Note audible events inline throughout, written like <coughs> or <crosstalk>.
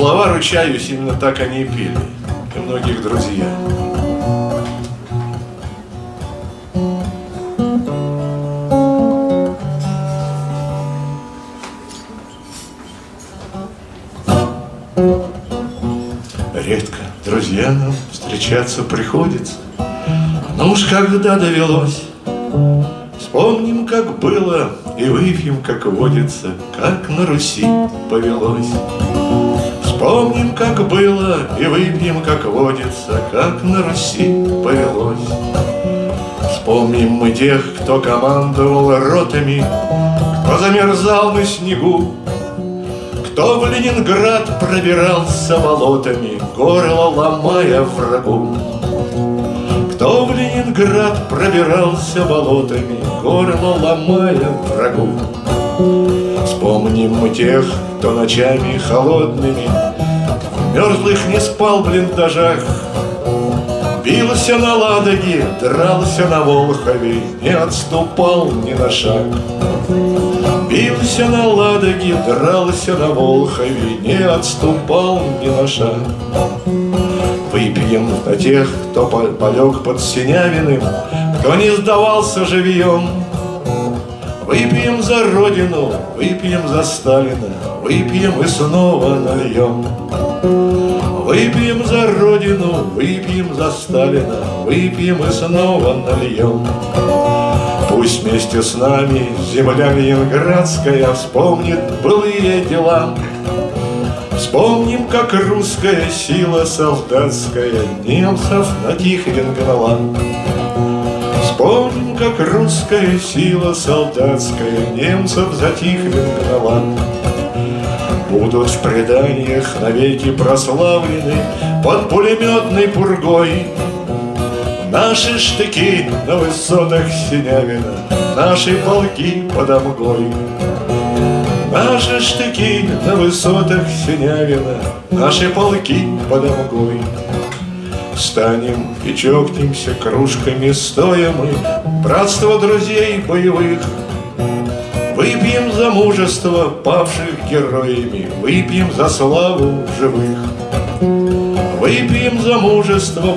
слова, ручаюсь, именно так они и пели. И многих друзья. Редко друзьям встречаться приходится, Но уж когда довелось, Вспомним, как было, и выпьем, как водится, Как на Руси повелось. Вспомним, как было, и выпьем, как водится, Как на Руси повелось. Вспомним мы тех, кто командовал ротами, Кто замерзал на снегу, Кто в Ленинград пробирался болотами, Горло ломая врагу. Кто в Ленинград пробирался болотами, Горло ломая врагу. Вспомним мы тех, кто ночами холодными мерзлых не спал в блиндажах, Бился на Ладоге, дрался на Волхове, Не отступал ни на шаг. Бился на Ладоге, дрался на Волхове, Не отступал ни на шаг. Выпьем на тех, кто полег под Синявиным, Кто не сдавался живьем. Выпьем за Родину, выпьем за Сталина, Выпьем и снова нальем. Выпьем за Родину, выпьем за Сталина, Выпьем и снова нальем. Пусть вместе с нами земля ленинградская Вспомнит былые дела, Вспомним, как русская сила солдатская Немцев на Тихвин гнала. Вспомним, как русская сила солдатская Немцев за Тихвин гнала. Будут в преданиях навеки прославлены Под пулеметной пургой Наши штыки на высотах Синявина Наши полки под Амгой Наши штыки на высотах Синявина, Наши полки под Амгой. Встанем и чокнемся кружками стоя мы, Братство друзей боевых. Выпьем за мужество павших героями, Выпьем за славу живых. Выпьем за мужество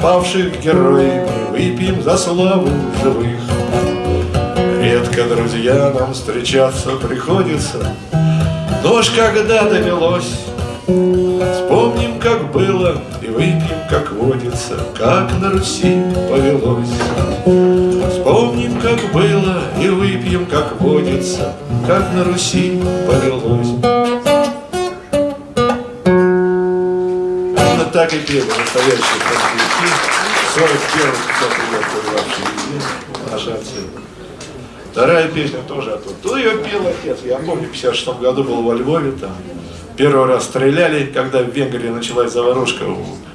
павших героями, Выпьем за славу живых. Редко, друзья, нам встречаться приходится, Но уж когда довелось, Вспомним, как было, и выпьем, как водится, Как на Руси повелось. Вспомним, как было, и выпьем, как водится, Как на Руси повелось. Именно так и пели настоящие конфликты. 41 год вообще наша отцы. Вторая песня тоже оттуда. Тут ее пел отец. Я помню, в 56 году был во Львове, там первый раз стреляли, когда в Венгрии началась заварушка,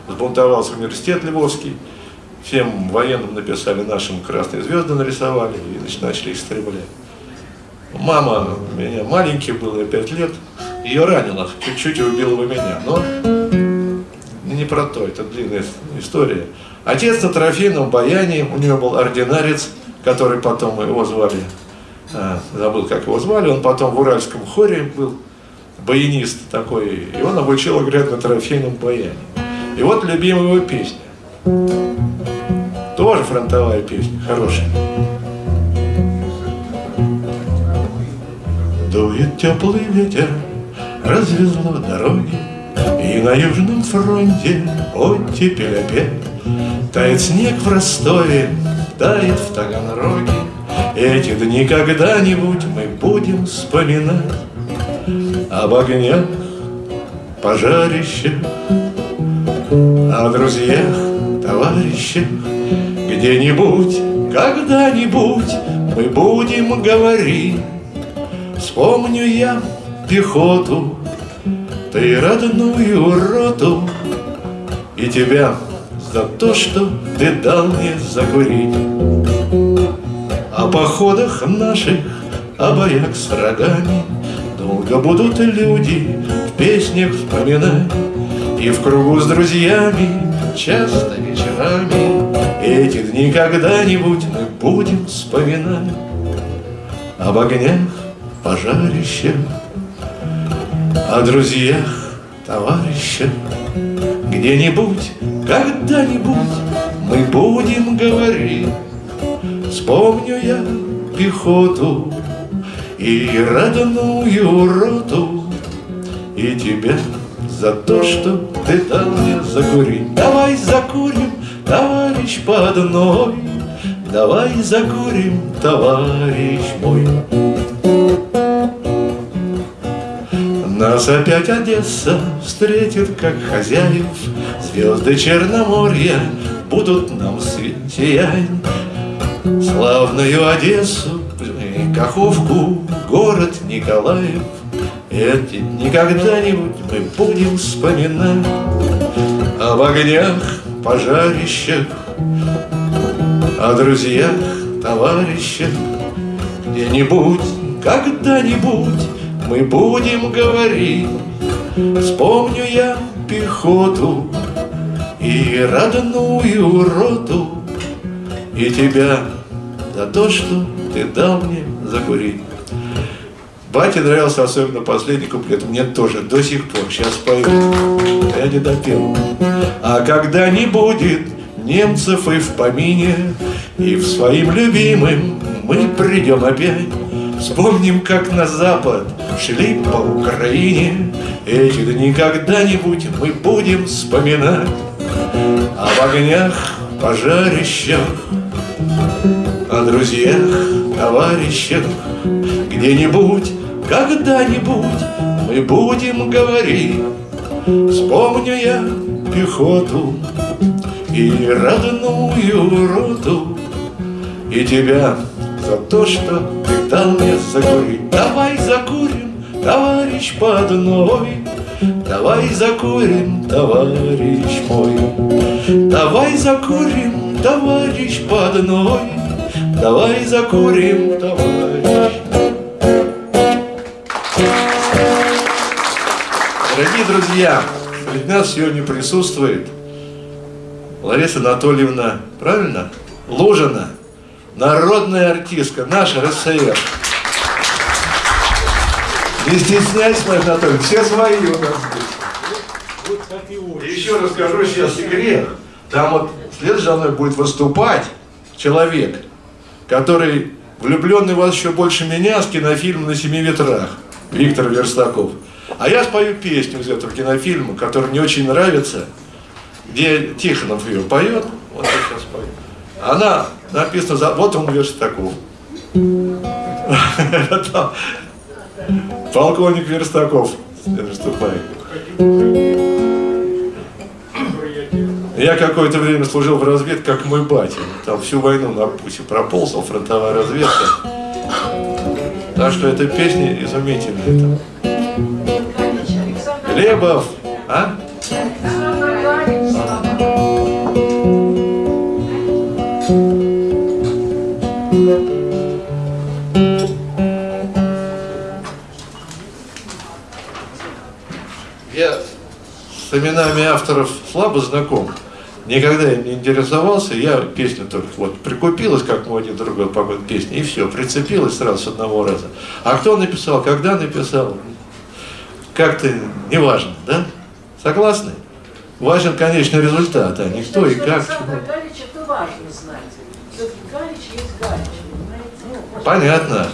сбунтовался университет Львовский. Всем военным написали, нашим красные звезды нарисовали, и значит, начали их стрелять. Мама, меня маленький был, я 5 лет, ее ранило, чуть-чуть убила бы меня, но не про то, это длинная история. Отец на трофейном баяне, у него был ординарец, который потом его звали, а, забыл, как его звали, он потом в Уральском хоре был, баянист такой, и он обучил играть на трофейном баяне. И вот любимая его песня. Тоже фронтовая песня, хорошая. Дует теплый ветер, развезло дороги, И на Южном фронте оттепель опять. Тает снег в Ростове, тает в Таганроге. Эти дни когда-нибудь мы будем вспоминать Об огнях, пожарищах, О друзьях, товарищах. Где-нибудь, когда-нибудь мы будем говорить Вспомню я пехоту, ты родную роту И тебя за то, что ты дал мне закурить. О походах наших, о боях с врагами Долго будут люди в песнях вспоминать И в кругу с друзьями часто вечерами Эти дни когда-нибудь мы будем вспоминать. Об огнях, пожарищах, о друзьях, товарища, Где-нибудь, когда-нибудь мы будем говорить. Вспомню я пехоту и родную роту, И тебя за то, что ты дал мне закурить. Давай закурим, товарищ по одной, Давай закурим, товарищ мой. Нас опять Одесса встретит, как хозяев, Звезды Черноморья будут нам сиять. Славную Одессу, Каховку, город Николаев, Эти никогда-нибудь мы будем вспоминать Об огнях, пожарищах, о друзьях, товарищах. Где-нибудь, когда-нибудь мы будем говорить. Вспомню я пехоту и родную роту. И тебя за то, что ты дал мне закурить Бате нравился особенно последний куплет, мне тоже до сих пор, сейчас пою, я не допел. А когда не будет немцев и в помине, И в своим любимым мы придем опять, Вспомним, как на запад шли по Украине, Эти дни когда-нибудь мы будем вспоминать. Об огнях, пожарищах, О друзьях, товарищах, Где-нибудь, когда-нибудь мы будем говорить Вспомню я пехоту и родную роту, И тебя за то, что ты дал мне закурить. Давай закурим, товарищ по одной, Давай закурим, товарищ мой. Давай закурим, товарищ по одной, Давай закурим, товарищ друзья, среди нас сегодня присутствует Лариса Анатольевна, правильно? Лужина, народная артистка, наша РСФСР. Не стесняйся, Мария Анатольевна, все свои у нас здесь. Еще расскажу сейчас секрет. Там вот следующий за мной будет выступать человек, который влюбленный вас еще больше меня с кинофильма «На семи ветрах» Виктор Верстаков. А я спою песню из этого кинофильма, которая мне очень нравится – где Тихонов ее поет, вот я сейчас пою. Она написана, за, вот он Верстаков. <laughs> Полковник Верстаков. Я какое-то время служил в разведке, как мой батя. Там всю войну на пути проползал, фронтовая разведка. Так что эта песня изумительная. Глебов, а? Я с именами авторов слабо знаком. Никогда им не интересовался, я песню только вот прикупилась, как мой один другой погода песни, и все, прицепилась сразу с одного раза. А кто написал, когда написал, как-то неважно, да? Согласны? Важен конечный результат, а не кто и как. Галич, это важно знать. Все-таки Галич есть Галич, ну, Понятно.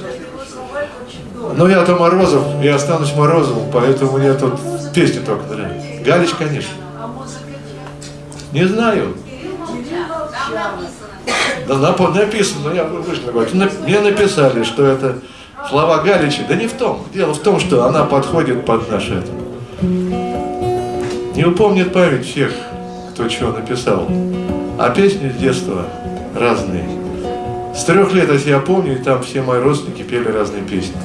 Ну я-то Морозов, я останусь Морозовым, поэтому мне тут песни только нравятся. Галич, конечно. А Не знаю. Да написано, но я говорю. Мне написали, что это слова Галича. Да не в том. Дело в том, что она подходит под наше это. Не упомнит память всех, кто чего написал. А песни с детства разные. С трех лет, если я помню, там все мои родственники пели разные песни.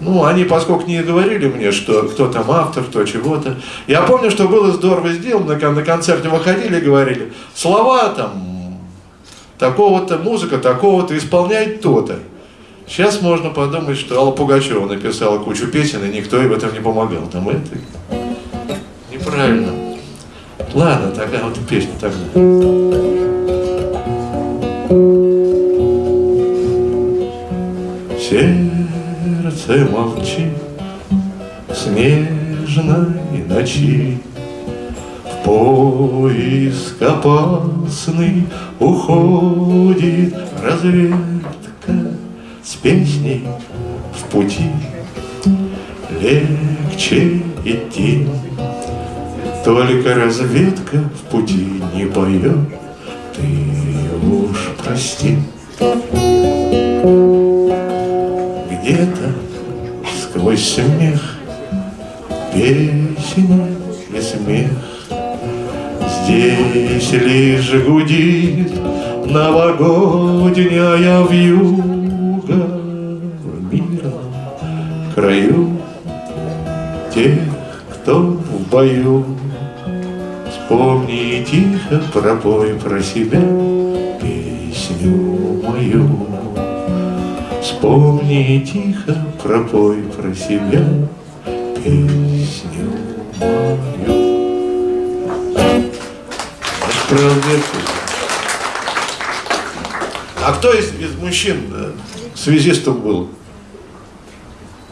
Ну, они, поскольку не говорили мне, что кто там автор, кто чего-то. Я помню, что было здорово сделано, когда на концерте выходили и говорили, слова там, такого-то, музыка такого-то, исполняет то-то. Сейчас можно подумать, что Алла Пугачева написала кучу песен, и никто ей в этом не помогал. Там это неправильно. Ладно, такая вот песня тогда. Сердце молчит, снежной ночи В поиск опасный уходит разведка С песней в пути. Легче идти Только разведка в пути не поет. Ты уж прости. Где-то сквозь смех Песня и смех. Здесь лишь гудит новогодняя вьюга В мирном краю тех, кто в бою Вспомни тихо пропой про себя песню мою Вспомни тихо пропой про себя песню мою. Разведку. А кто из, из мужчин связистом был?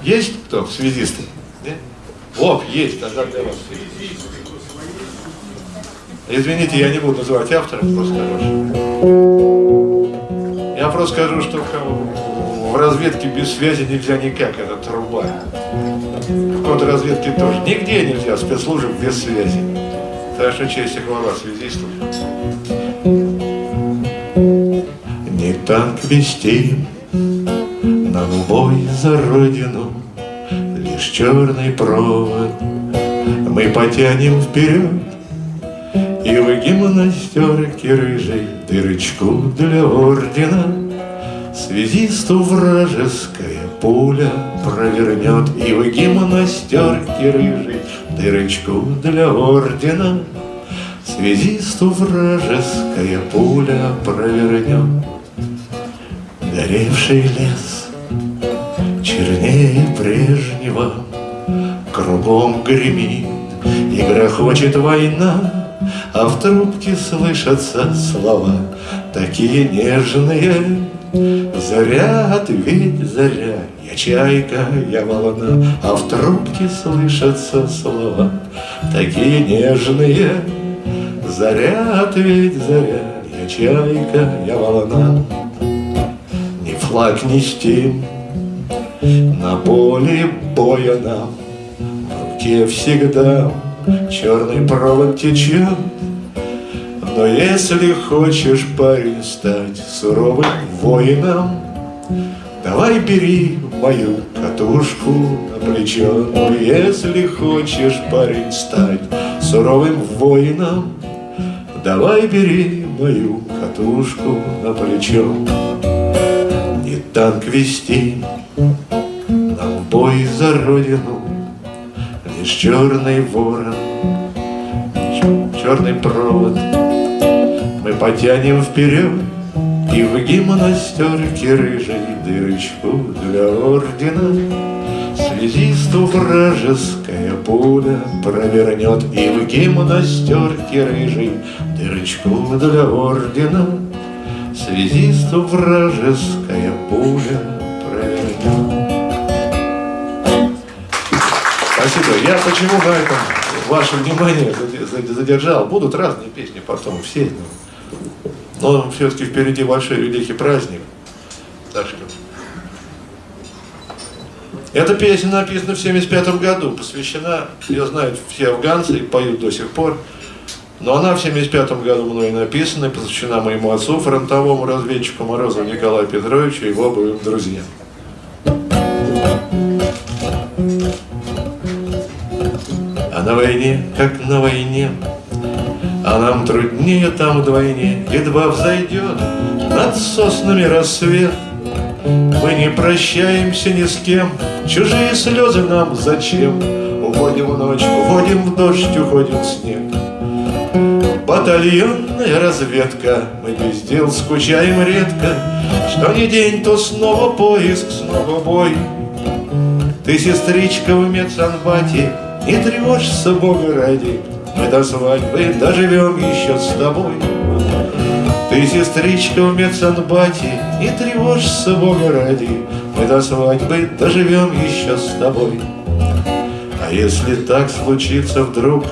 Есть кто связистом? Нет? О, есть, тогда для вас. Извините, я не буду называть автора, просто скажу. Я просто скажу, что в разведке без связи нельзя никак, это труба. В контрразведке тоже. Нигде нельзя спецслужб без связи. Так что честь и хвала связистов. Не танк вести, нам бой за родину, Лишь черный провод. Мы потянем вперед, И в гимнастерке рыжей дырочку для ордена Связисту вражеская пуля провернет. И в гимнастерке рыжей дырочку для ордена Связисту вражеская пуля провернет. Горевший лес чернее прежнего Кругом гремит и грохочет война А в трубке слышатся слова Такие нежные. Заря, ответь, заря Я чайка, я волна А в трубке слышатся слова Такие нежные. Заря, ответь, заря Я чайка, я волна Ни флаг нести На поле боя нам В руке всегда Черный провод течет но если хочешь, парень, стать суровым воином, Давай бери мою катушку на плечо. Но если хочешь, парень, стать суровым воином, Давай бери мою катушку на плечо. Танк вести, нам бой за родину, Лишь черный ворон, черный провод. Мы потянем вперед И в гимнастерке рыжей дырочку для ордена. Связисту вражеская пуля провернет И в гимнастерке рыжей дырочку для ордена Связисту вражеская пуля провернет Спасибо. Я почему на этом ваше внимание задержал? Будут разные песни потом, все. Но все-таки впереди большой великий праздник. Так. Эта песня написана в 75 году, посвящена, ее знают все афганцы и поют до сих пор. Но она в 75 году мной написана, посвящена моему отцу, фронтовому разведчику Морозову Николаю Петровичу и его боевым друзьям. А на войне, как на войне, а нам труднее там вдвойне, едва взойдет над соснами рассвет. Мы не прощаемся ни с кем, чужие слезы нам зачем? Уходим в ночь, уходим в дождь, уходим в снег. Батальонная разведка, мы без дел скучаем редко, Что ни день, то снова поиск, снова бой. Ты, сестричка, в медсанбате, не тревожься, Бога ради, мы до свадьбы доживем еще с тобой. Ты, сестричка, в медсанбате, не тревожься, Бога ради, Мы до свадьбы доживем еще с тобой. А если так случится вдруг,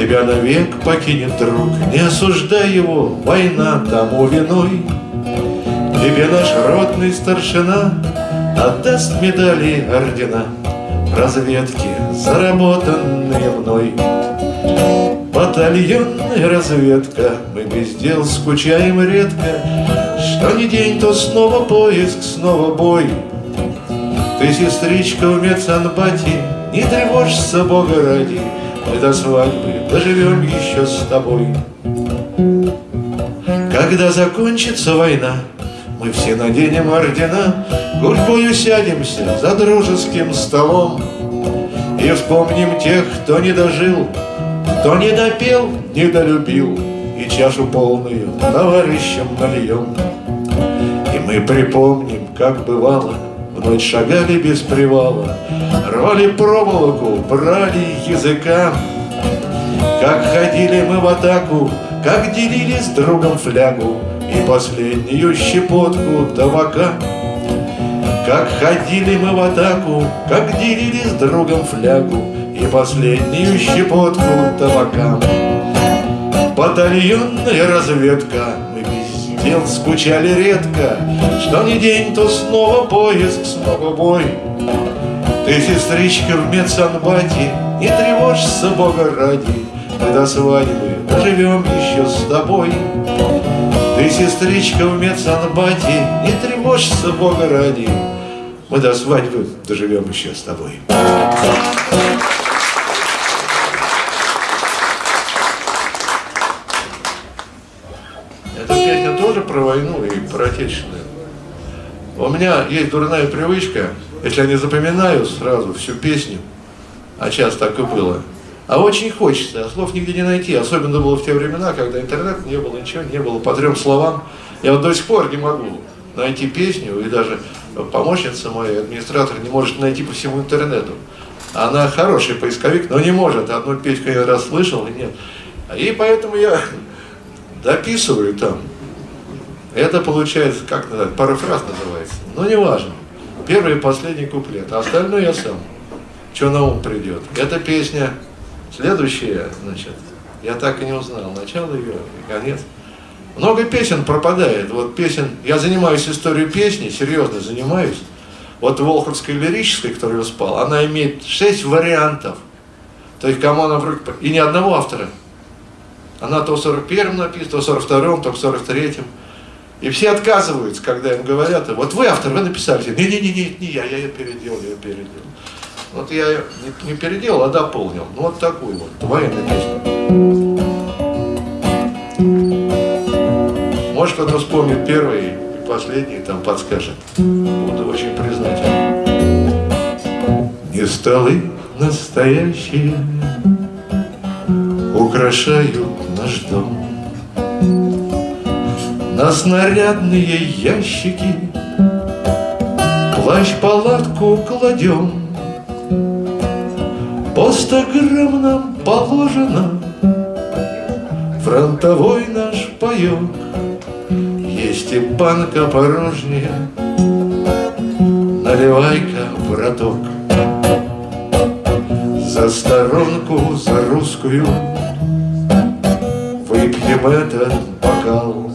Тебя навек покинет друг, Не осуждай его, война тому виной. Тебе наш ротный старшина Отдаст медали ордена Разведки, заработанные мной. Батальонная разведка, мы без дел скучаем редко, Что ни день, то снова поиск, снова бой. Ты, сестричка, в медсанбате, Не тревожься, Бога ради, Мы до свадьбы доживем еще с тобой. Когда закончится война, мы все наденем ордена, Гурьбою сядемся за дружеским столом И вспомним тех, кто не дожил, Кто не допел, не долюбил, И чашу полную товарищам нальем. И мы припомним, как бывало, В ночь шагали без привала, Рвали проволоку, брали языка, Как ходили мы в атаку, Как делили с другом флягу, и последнюю щепотку табака. Как ходили мы в атаку, как делили с другом флягу И последнюю щепотку табака. Батальонная разведка, мы без дел скучали редко, Что ни день, то снова поиск, снова бой. Ты, сестричка, в медсанбате, Не тревожься, Бога ради, Мы до свадьбы доживем еще с тобой. Ты, сестричка, в медсанбате, не тревожься, Бога ради, Мы до свадьбы доживем еще с тобой. Эта песня тоже про войну и про отечественную. У меня есть дурная привычка, если я не запоминаю сразу всю песню, а часто так и было, а очень хочется, слов нигде не найти. Особенно было в те времена, когда интернет не было, ничего не было, по трем словам. Я вот до сих пор не могу найти песню, и даже помощница моя, администратор, не может найти по всему интернету. Она хороший поисковик, но не может. Одну песню я раз слышал, и нет. И поэтому я <laughs> дописываю там. Это получается, как называется, парафраз называется. Но не важно. Первый и последний куплет. А остальное я сам. Что на ум придет. Эта песня, следующая, значит, я так и не узнал. Начало ее и конец. Много песен пропадает. Вот песен, я занимаюсь историей песни, серьезно занимаюсь. Вот Волховской лирической, которую я спал, она имеет шесть вариантов. То есть, кому она вроде... И ни одного автора. Она то в 41-м написана, то в 42-м, то в 43-м. И все отказываются, когда им говорят, вот вы автор, вы написали. Не-не-не, не я, я ее переделал, я ее переделал. Вот я не переделал, а дополнил. Ну вот такую вот, военную песню. Может кто-то вспомнит первый и последний, там подскажет. Буду очень признателен. Не столы настоящие украшают наш дом. На снарядные ящики Плащ-палатку кладем По ста грамм нам положено. Фронтовой наш паек Есть и банка порожняя. Наливай-ка, браток За сторонку, за русскую. Выпьем этот бокал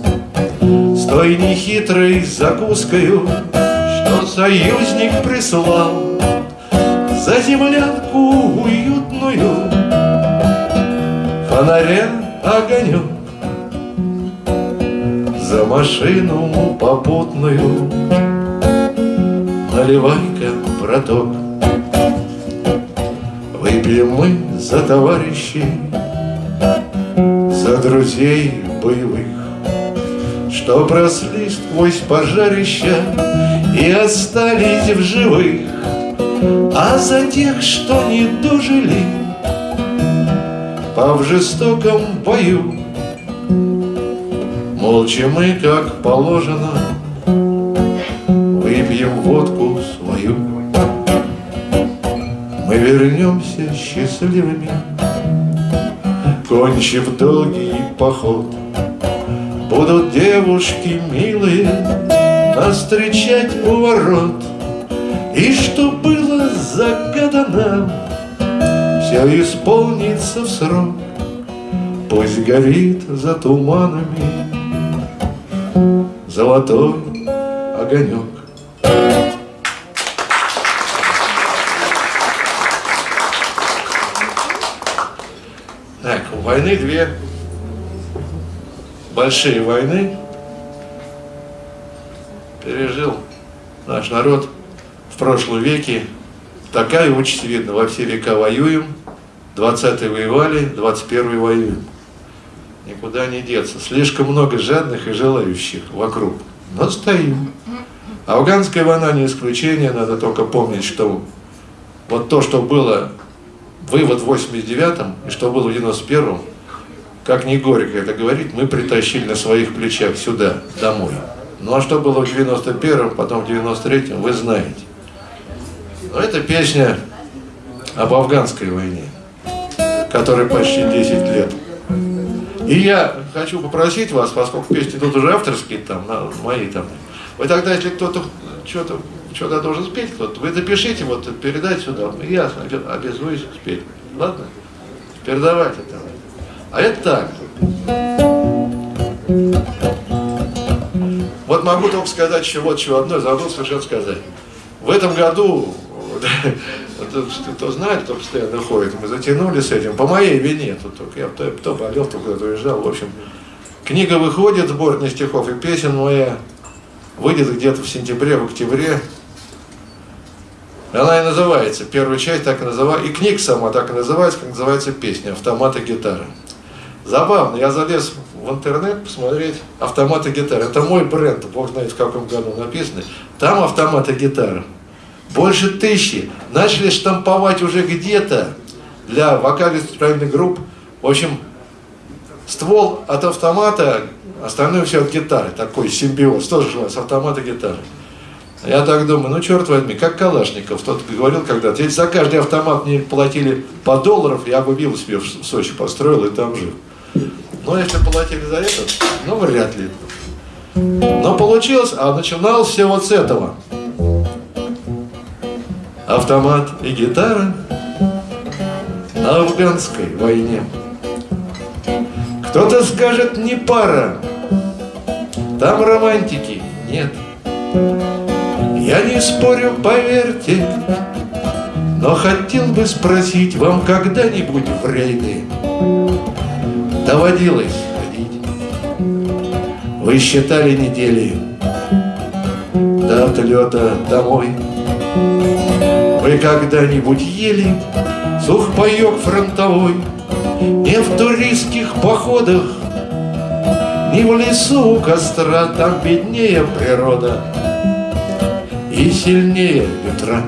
с той нехитрой закускою, Что союзник прислал. За землянку уютную Фонаря огонек За машину попутную. Наливай-ка, браток. Выпьем мы за товарищей За друзей боевых что бросли сквозь пожарища И остались в живых, А за тех, что не дожили, По в жестоком бою. Молча мы, как положено, Выпьем водку свою. Мы вернемся счастливыми, Кончив долгий поход — Будут девушки милые Нас встречать у ворот И что было загадано все исполнится в срок, Пусть горит за туманами Золотой огонек. Так, у войны две большие войны пережил наш народ в прошлом веке. Такая участь видно, во все века воюем, 20-е воевали, 21-й воюем. Никуда не деться. Слишком много жадных и желающих вокруг. Но стоим. Афганская война не исключение, надо только помнить, что вот то, что было вывод в 89-м и что было в 91-м, как не горько это говорить, мы притащили на своих плечах сюда, домой. Ну а что было в 91-м, потом в 93-м, вы знаете. Но это песня об афганской войне, которой почти 10 лет. И я хочу попросить вас, поскольку песни тут уже авторские, там, на, мои там, вы тогда, если кто-то что-то что-то должен спеть, кто-то, вы запишите, вот передать сюда, я обязуюсь спеть. Ладно? Передавайте там. А это так. Вот могу только сказать еще вот чего одно, забыл совершенно сказать. В этом году, <laughs> кто знает, кто постоянно ходит, мы затянули с этим, по моей вине, тут только я то, то болел, то куда-то уезжал, в общем. Книга выходит, сборная стихов и песен моя, выйдет где-то в сентябре, в октябре. Она и называется, первая часть так и называется, и книга сама так и называется, как называется песня «Автомат и гитара». Забавно, я залез в интернет посмотреть автоматы гитары. Это мой бренд, бог знает в каком году написано. Там автоматы гитары. Больше тысячи. Начали штамповать уже где-то для вокально-инструментальных групп. В общем, ствол от автомата, остальное все от гитары. Такой симбиоз, тоже с автомата гитары. Я так думаю, ну черт возьми, как Калашников, тот говорил когда-то, если за каждый автомат мне платили по долларов, я бы виллу себе в Сочи построил и там жил. Но если платили за это, ну вряд ли. Но получилось, а начиналось все вот с этого. Автомат и гитара на афганской войне. Кто-то скажет, не пара, там романтики нет. Я не спорю, поверьте, но хотел бы спросить вам когда-нибудь в рейды доводилось ходить. Вы считали недели до отлета домой. Вы когда-нибудь ели сухпайок фронтовой Не в туристских походах, не в лесу у костра, Там беднее природа и сильнее ветра.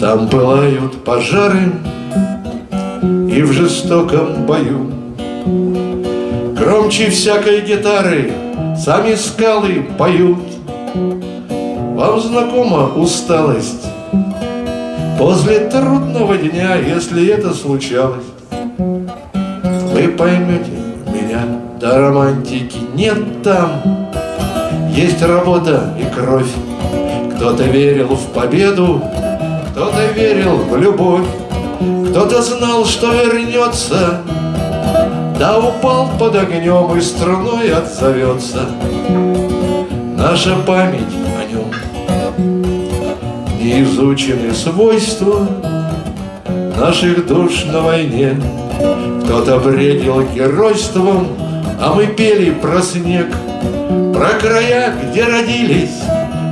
Там пылают пожары и в жестоком бою. Громче всякой гитары сами скалы поют. Вам знакома усталость после трудного дня, если это случалось. Вы поймете меня, до романтики нет там есть работа и кровь. Кто-то верил в победу, кто-то верил в любовь, кто-то знал, что вернется, да упал под огнем и струной отзовется. Наша память изучены свойства наших душ на войне. Кто-то бредил геройством, а мы пели про снег — про края, где родились,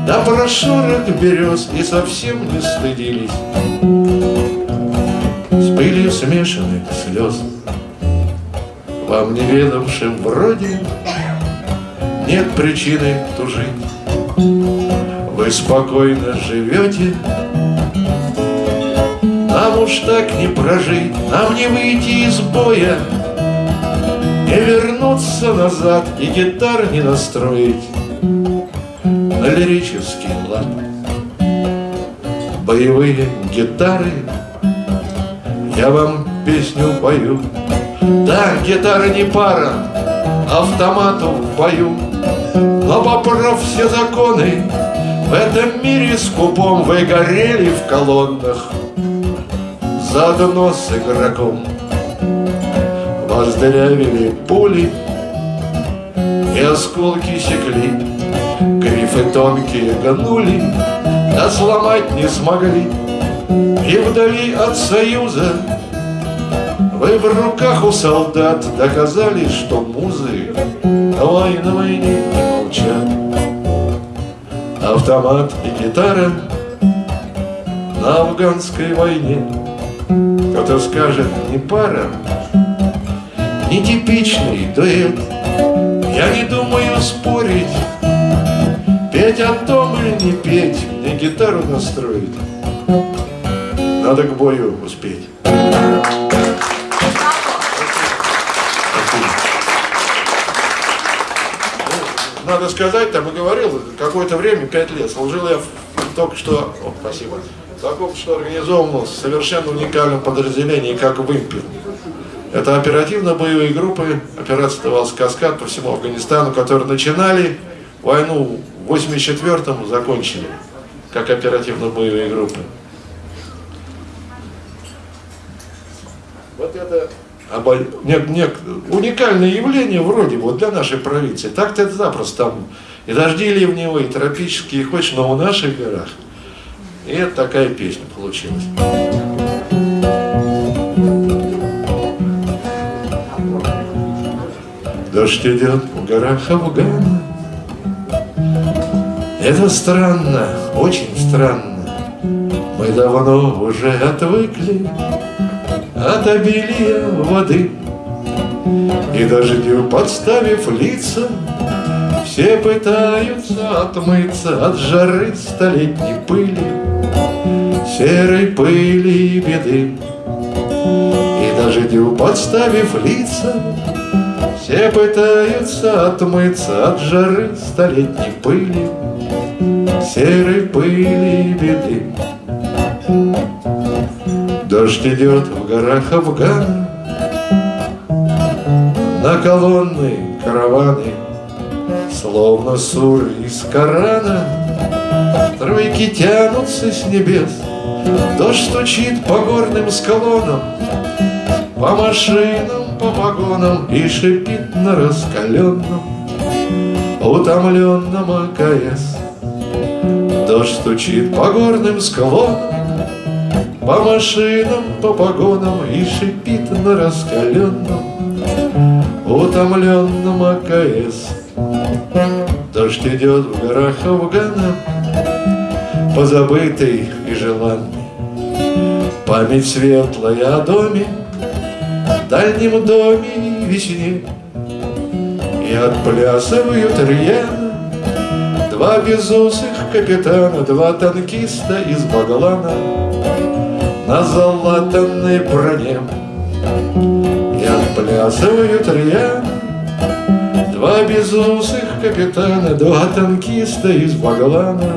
Да про шорох берез И совсем не стыдились С пылью смешанных слез Вам неведомшим вроде Нет причины тужить Вы спокойно живете. Нам уж так не прожить Нам не выйти из боя. Не вернуться назад и гитар не настроить. На лирический лад. Боевые гитары. Я вам песню пою. Да, гитара не пара Автомату в бою Но поправ все законы В этом мире скупом Вы горели в колоннах. Заодно с игроком. Воздырявили пули И осколки секли. Грифы тонкие гнули А сломать не смогли. И вдали от союза Вы в руках у солдат Доказали, что музы Войны не молчат Автомат и гитара на афганской войне. Кто-то скажет, не пара, нетипичный дуэт. Я не думаю спорить, петь о том или не петь Мне гитару настроить, надо к бою успеть надо сказать, там и говорил, какое-то время, пять лет, служил я только что, о, спасибо, только что организован совершенно уникальном подразделении, как «Вымпел». Это оперативно-боевые группы, операция давалась «Каскад» по всему Афганистану, которые начинали войну в 84-м, закончили, как оперативно-боевые группы. Вот это обо... нет, нет, уникальное явление вроде вот для нашей провинции. Так-то это запросто там и дожди ливневые, и тропические, хочешь, но в наших горах. И это такая песня получилась. Дождь идет в горах Афгана Это странно, очень странно Мы давно уже отвыкли От обилия воды И дождю подставив лица Все пытаются отмыться От жары столетней пыли Серой пыли и беды И дождю подставив лица все пытаются отмыться от жары столетней пыли, Серой пыли и беды. Дождь идет в горах Афгана, На колонны караваны, Словно суры из Корана, Тройки тянутся с небес, Дождь стучит по горным склонам, По машинам по вагонам И шипит на раскаленном Утомленном АКС Дождь стучит по горным склонам По машинам, по погонам И шипит на раскаленном Утомленном АКС. Дождь идет в горах Афгана Позабытый и желанный. Память светлая о доме дальнем доме и весне. И отплясывают рьяно Два безусых капитана Два танкиста из Баглана На залатанной броне И отплясывают рьяно Два безусых капитана Два танкиста из Баглана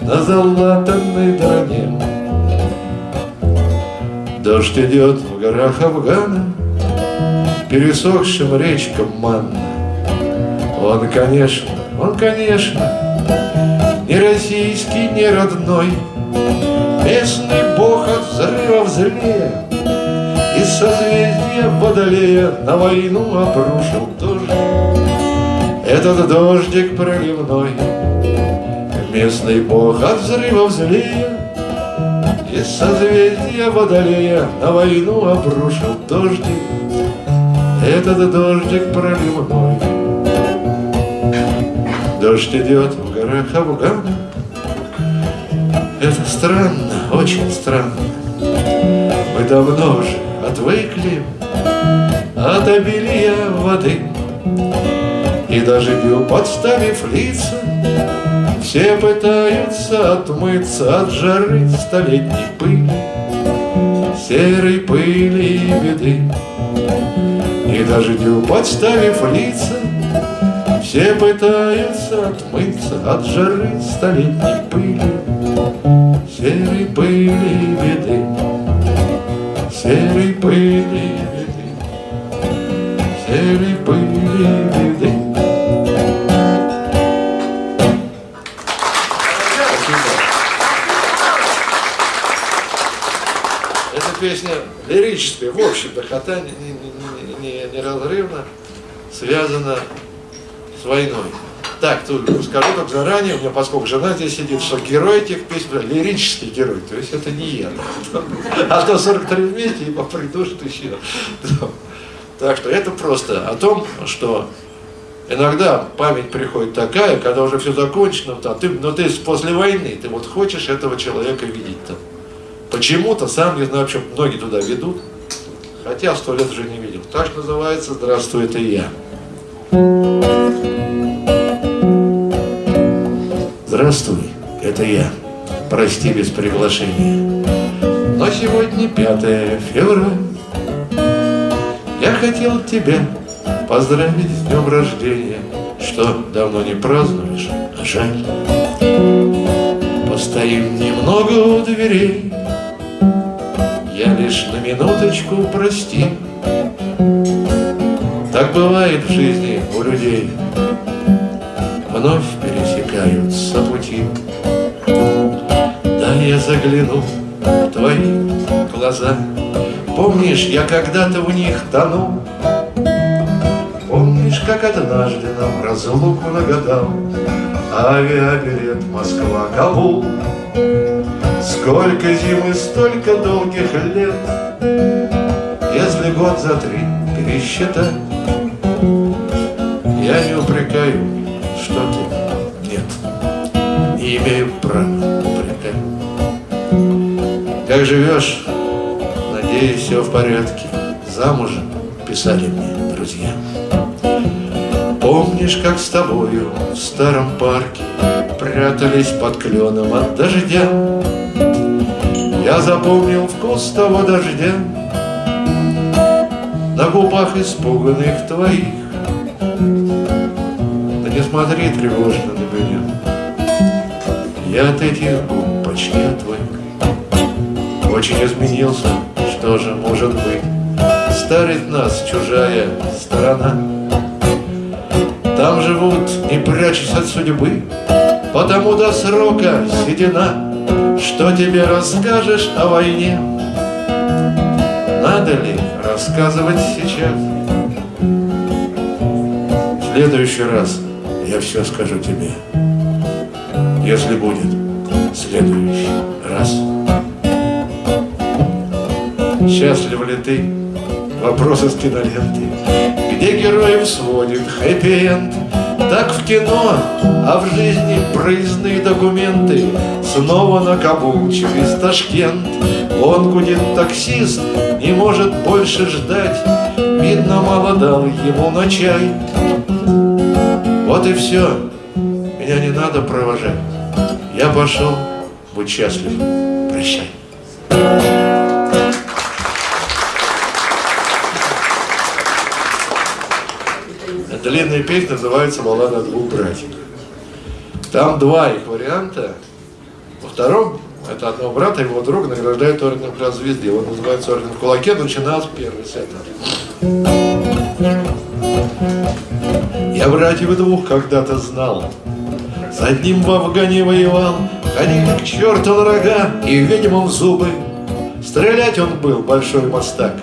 На залатанной броне Дождь идет в горах Афгана, Пересохшим речкам манна. Он, конечно, он, конечно, Не российский, не родной, Местный бог от взрыва злее, Из созвездия Водолея На войну обрушил дождь. Этот дождик проливной, Местный бог от взрыва злее, из созвездия Водолея на войну обрушил дождик, Этот дождик проливной. Дождь идет в горах Афгана, Это странно, очень странно. Мы давно уже отвыкли от обилия воды, И даже бью, подставив лица, все пытаются отмыться от жары столетней пыли, Серой пыли и беды. И дождю подставив лица, Все пытаются отмыться от жары столетней Серой пыли беды. Серой пыли беды. Серой пыли беды. песня лирическая, в общем-то, хотя не, не, не, неразрывно связана с войной. Так, тут скажу как заранее, у меня, поскольку жена здесь сидит, что герой этих песен, лирический герой, то есть это не я. А то 43 вместе и попридушат еще. Так что это просто о том, что иногда память приходит такая, когда уже все закончено, а ты, но ты после войны, ты вот хочешь этого человека видеть там. Почему-то, сам не знаю, почему многие туда ведут, хотя сто лет уже не видел. Так называется «Здравствуй, это я». Здравствуй, это я. Прости без приглашения. Но сегодня 5 февраля. Я хотел тебя поздравить с днем рождения, Что давно не празднуешь, а жаль. Постоим немного у дверей, Я лишь на минуточку прости. Так бывает в жизни у людей, Вновь пересекаются пути. Да я загляну в твои глаза, Помнишь, я когда-то в них тонул, Помнишь, как однажды нам разлуку нагадал? Авиабилет Москва-Кабул Сколько зимы, столько долгих лет. Если год за три пересчитать Я не упрекаю, что ты имею права упрекать Как живешь, надеюсь, все в порядке. Замужем писали мне друзья. Помнишь, как с тобою в старом парке Прятались под кленом от дождя? Я запомнил вкус того дождя На губах испуганных твоих. Да не смотри тревожно Я от этих губ почти отвык. Очень изменился, что же может быть? Старит нас чужая сторона. Там живут, не прячась от судьбы, Потому до срока седина, Что тебе расскажешь о войне? Надо ли рассказывать сейчас? В следующий раз я все скажу тебе, Если будет следующий раз. Счастлив ли ты? Вопрос из киноленты где героев сводит хэппи-энд. Так в кино, а в жизни проездные документы. Снова на Кабул через Ташкент. Он гудит таксист, не может больше ждать. Видно, мало дал ему на чай. Вот и все, меня не надо провожать Я пошел, будь счастлив, прощай длинная песня называется «Баллада двух братьев». Там два их варианта. Во втором, это одного брата, его друга награждают орденом Красной Звезды. Он называется орден в кулаке, начинал с первой Я братьев двух когда-то знал, С одним в Афгане воевал, Ходили к черту на рога и ведьмам зубы. Стрелять он был большой мастак,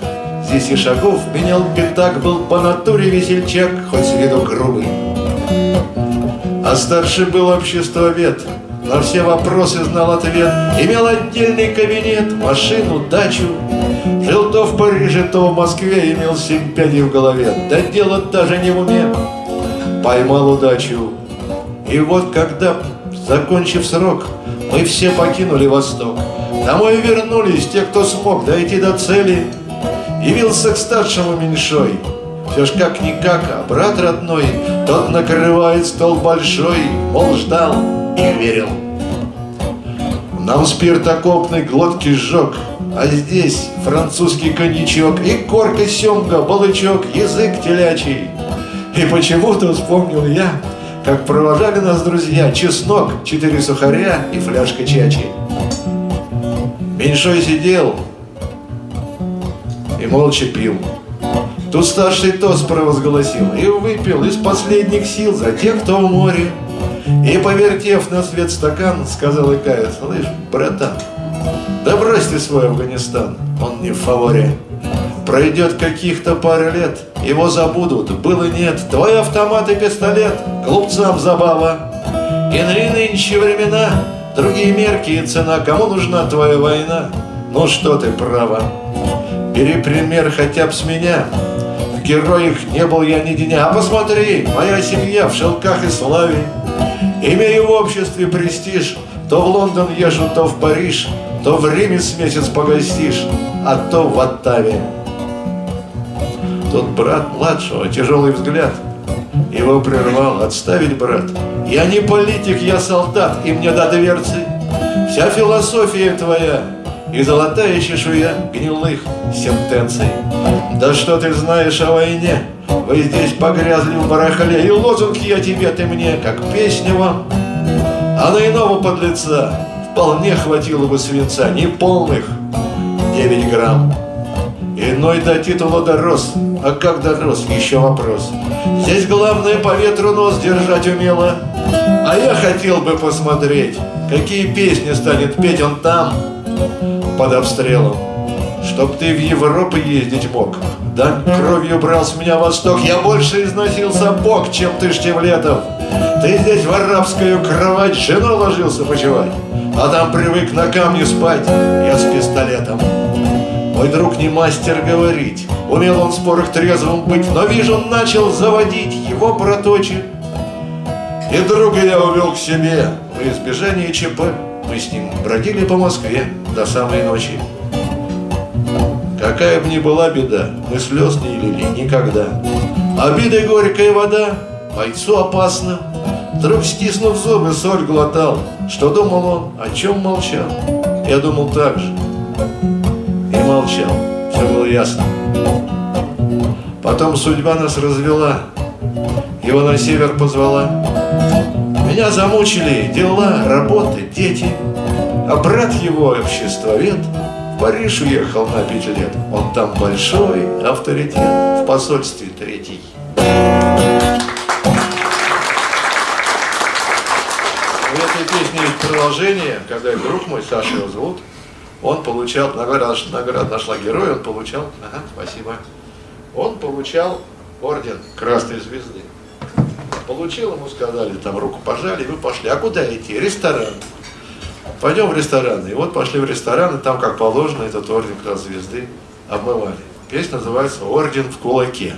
Здесь и шагов менял пятак, был по натуре весельчак, хоть с виду грубый. А старший был обществовед, на все вопросы знал ответ, Имел отдельный кабинет, машину, дачу. Жил то в Париже, то в Москве, имел семь пядей в голове, Да дело даже не в уме, поймал удачу. И вот когда, закончив срок, мы все покинули Восток, Домой вернулись те, кто смог дойти до цели — Явился к старшему меньшой, все ж как-никак, а брат родной, Тот накрывает стол большой, мол, ждал и верил. Нам спирт окопный глотки сжег, А здесь французский коньячок И корка семга, балычок, язык телячий. И почему-то вспомнил я, Как провожали нас друзья Чеснок, четыре сухаря и фляжка чачи. Меньшой сидел, и молча пил. Тут старший тост провозгласил и выпил из последних сил за тех, кто в море. И, повертев на свет стакан, сказал и кая, слышь, братан, да брось ты свой Афганистан, он не в фаворе. Пройдет каких-то пара лет, его забудут, было нет. Твой автомат и пистолет, глупцам забава. Иные нынче времена, другие мерки и цена. Кому нужна твоя война? Ну что ты, право. Бери пример хотя бы с меня. В героях не был я ни дня. А посмотри, моя семья в шелках и славе. Имею в обществе престиж. То в Лондон езжу, то в Париж, То в Риме с месяц погостишь, А то в Оттаве. Тот брат младшего, тяжелый взгляд, Его прервал, отставить, брат. Я не политик, я солдат, и мне до дверцы. Вся философия твоя и золотая чешуя гнилых сентенций. Да что ты знаешь о войне? Вы здесь погрязли в барахле, и лозунг я тебе, ты мне, как песня вам. А на иного подлеца вполне хватило бы свинца, не полных 9 грамм. Иной до титула дорос, а как дорос, еще вопрос. Здесь главное по ветру нос держать умело, а я хотел бы посмотреть, какие песни станет петь он там, под обстрелом. Чтоб ты в Европу ездить мог, да кровью брал с меня восток, я больше износил сапог, чем ты Штевлетов. Ты здесь в арабскую кровать жену ложился почевать, а там привык на камне спать, я с пистолетом. Мой друг не мастер говорить, умел он в спорах трезвым быть, но вижу, он начал заводить, его проточит. И друга я увел к себе в избежание ЧП. Мы с ним бродили по Москве до самой ночи. Какая бы ни была беда, мы слез не лили никогда. Обида горькая вода, бойцу опасно. Вдруг, стиснув зубы, соль глотал. Что думал он, о чем молчал? Я думал так же. Молчал. Все было ясно. Потом судьба нас развела. Его на север позвала. Меня замучили дела, работы, дети. А брат его, обществовед, в Париж уехал на пять лет. Он там большой авторитет, в посольстве третий. В этой песне есть продолжение, когда друг мой, Саша его зовут, он получал, награда, награда нашла героя, он получал, ага, спасибо, он получал орден Красной Звезды. Получил, ему сказали, там руку пожали, вы пошли. А куда идти? Ресторан. Пойдем в ресторан. И вот пошли в ресторан, и там, как положено, этот орден Красной Звезды обмывали. Песня называется «Орден в кулаке».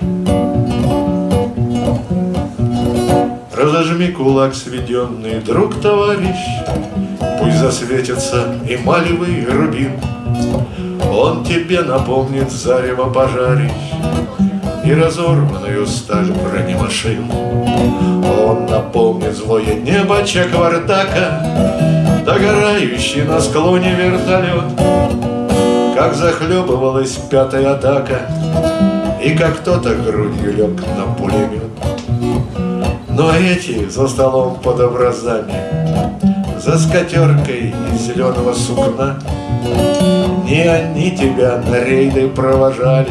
Разожми кулак, сведенный друг, товарищ, Пусть засветится эмалевый рубин. Он тебе напомнит зарево пожарищ И разорванную сталь бронемашин. Он напомнит злое небо Чаквардака, Догорающий на склоне вертолет, Как захлебывалась пятая атака, И как кто-то грудью лег на пулемет. Но эти за столом под образами, За скатеркой из зеленого сукна, Не они тебя на рейды провожали,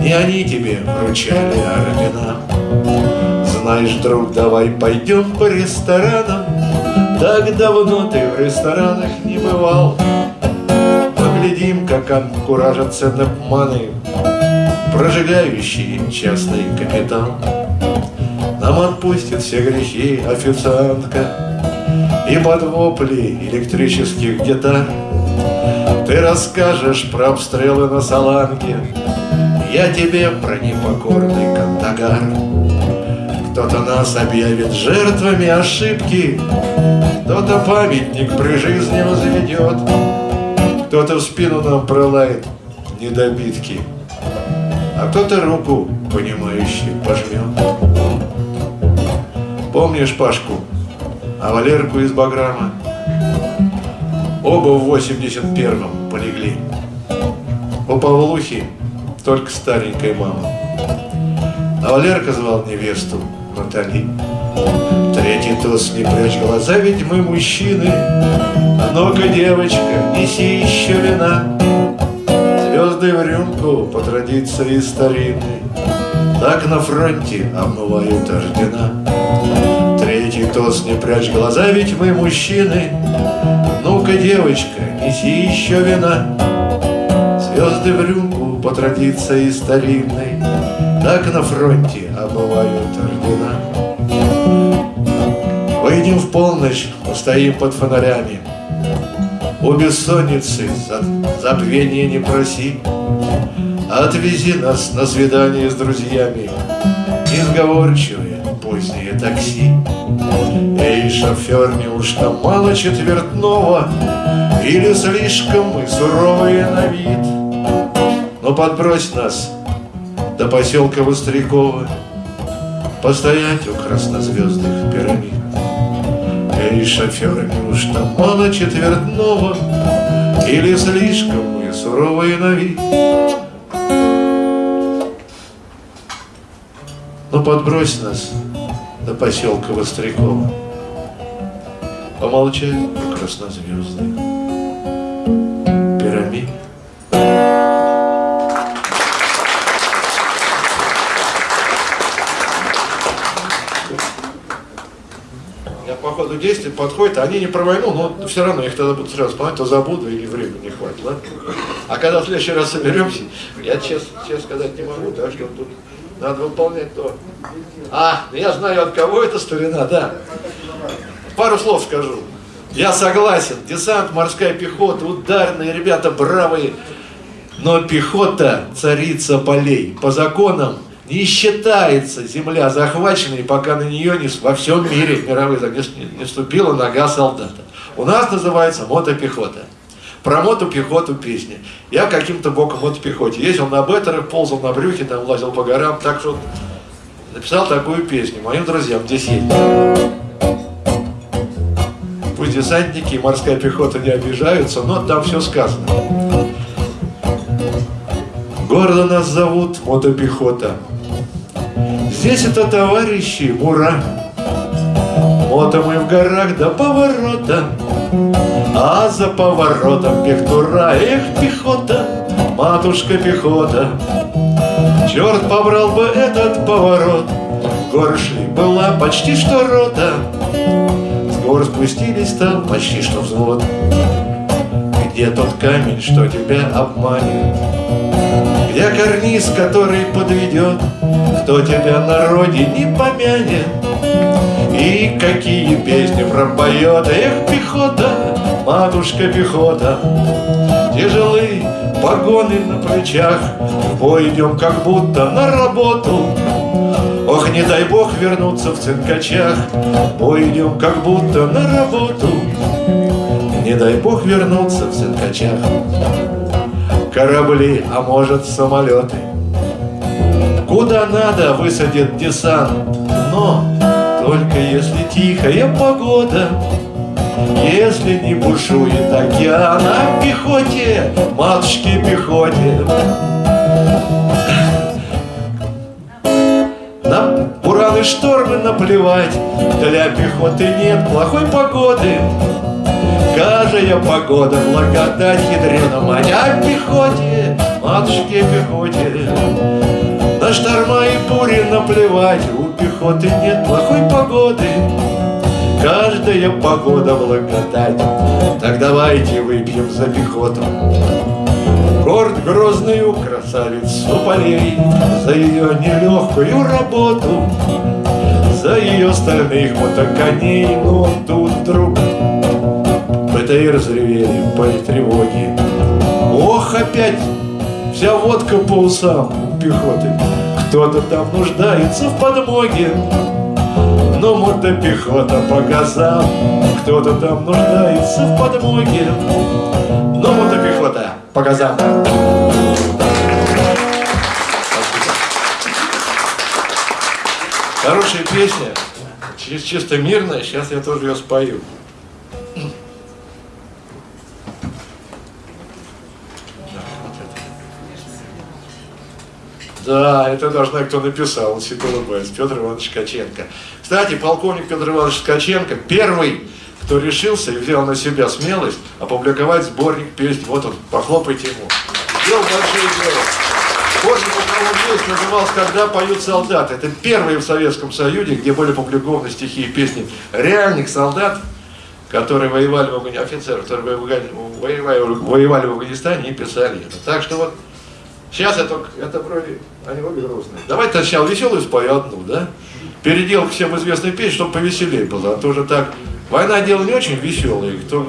Не они тебе вручали ордена. Знаешь, друг, давай пойдем по ресторанам, Так давно ты в ресторанах не бывал. Поглядим, как анкуражатся напманы, Прожигающие частный капитал. Нам отпустит все грехи официантка И под вопли электрических гитар Ты расскажешь про обстрелы на Саланге Я тебе про непокорный Кандагар. Кто-то нас объявит жертвами ошибки Кто-то памятник при жизни возведет Кто-то в спину нам пролает недобитки А кто-то руку, понимающий, пожмет. Помнишь Пашку, а Валерку из Баграма? Оба в 81-м полегли. У Павлухи только старенькая мама. А Валерка звал невесту Натали. Третий тост не прячь глаза, ведь мы мужчины. А ну-ка, девочка, неси еще вина. Звезды в рюмку по традиции старинной. Так на фронте обмывают ордена. Тост, не прячь глаза, ведь мы мужчины. Ну-ка, девочка, неси еще вина. Звезды в рюмку по традиции старинной. Так на фронте обывают ордена. Выйдем в полночь, постоим под фонарями. У бессонницы за забвение не проси. Отвези нас на свидание с друзьями. Несговорчивые поздние такси шофер, неужто мало четвертного Или слишком мы суровые на вид. Но подбрось нас до поселка Вострякова Постоять у краснозвездных пирамид. Эй, шофер, неужто мало четвертного Или слишком мы суровые на вид. Ну подбрось нас до поселка Вострякова Помолчать у краснозвездных пирамид Я по ходу действия подходит, они не про войну, но все равно их тогда будут сразу вспоминать, то забуду или времени не хватит, ладно? А когда в следующий раз соберемся, я честно, честно сказать не могу, так что тут надо выполнять то. А, я знаю от кого это старина, да. Пару слов скажу. Я согласен, десант, морская пехота, ударные ребята бравые, но пехота царица полей. По законам не считается земля захваченной, пока на нее не, во всем мире мировых не, не ступила нога солдата. У нас называется мотопехота. Про мотопехоту песни. Я каким-то боком мотопехоте. Ездил на беттерах, ползал на брюхе, там лазил по горам. Так что написал такую песню моим друзьям здесь есть. Десантники и морская пехота не обижаются, но там все сказано. Гордо нас зовут мотопехота. Здесь это товарищи, ура! Мото мы в горах до поворота, А за поворотом пехтура, эх, пехота, матушка пехота. Черт побрал бы этот поворот, Горы шли была почти что рота, С гор спустились там почти что взвод. Где тот камень, что тебя обманет? Где карниз, который подведет? Кто тебя на родине помянет? И какие песни пропоет Эх, пехота, матушка пехота Тяжелые погоны на плечах идем как будто на работу Ох, не дай бог вернуться в цинкачах идем как будто на работу. Не дай бог вернуться в цинкачах Корабли, а может самолеты. Куда надо высадит десант. Но только если тихая погода. Если не бушует океан А пехоте, матушке пехоте бураны штормы наплевать. Для пехоты нет плохой погоды. Каждая погода благодать ядрена Маня пехоте, матушке пехоте. На шторма и бури наплевать У пехоты нет плохой погоды. Каждая погода благодать. Так давайте выпьем за пехоту Горд грозную красавицу. Полей За ее нелегкую работу За ее стальных мотоконей Но тут вдруг БТР разревели по тревоге Ох, опять вся водка по усам у пехоты. Кто-то там нуждается в подмоге Но мотопехота по газам. Кто-то там нуждается в подмоге Но мотопехота по газам. Хорошая песня, чисто мирная, сейчас я тоже ее спою. Да, это. Знаю, кто написал, он улыбается, Петр Иванович Ткаченко. Кстати, полковник Петр Иванович Ткаченко первый, кто решился и взял на себя смелость опубликовать сборник песен. Вот он, похлопайте ему. Сделал большое дело. У кого есть, назывался «Когда поют солдаты». Это первый в Советском Союзе, где были опубликованы стихи и песни реальных солдат, которые воевали в Афганистане, офицеры, которые воевали, воевали, воевали в Афганистане и писали это. Так что вот сейчас это, это вроде, они обе грустные. Давайте сначала веселую спою одну, да? Переделку всем известную песню, чтобы повеселее было, а то уже так, война дело не очень веселое, кто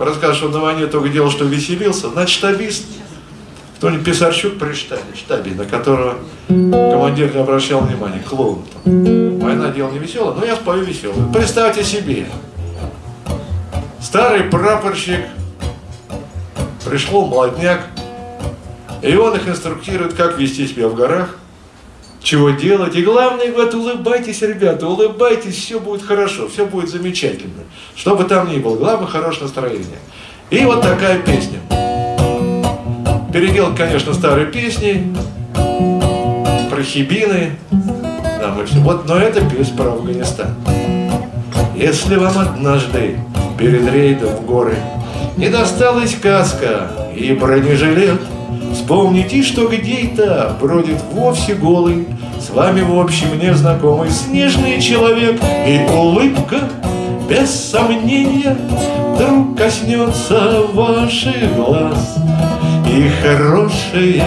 расскажет, что на войне только делал, что веселился, значит штабист, кто-нибудь Писарчук при штабе, штабе, на которого командир не обращал внимания, клоун. Война дело не веселое, но я спою веселую. Представьте себе, старый прапорщик, пришел молодняк, и он их инструктирует, как вести себя в горах, чего делать. И главное, говорит, улыбайтесь, ребята, улыбайтесь, все будет хорошо, все будет замечательно. Что бы там ни было, главное, хорошее настроение. И вот такая песня. Переделка, конечно, старой песни, про хибины, да, мы все. Вот, но это песня про Афганистан. Если вам однажды перед рейдом в горы не досталась каска и бронежилет, Вспомните, что где-то бродит вовсе голый, С вами в общем незнакомый снежный человек, И улыбка, без сомнения, Вдруг коснется ваших глаз, И хорошее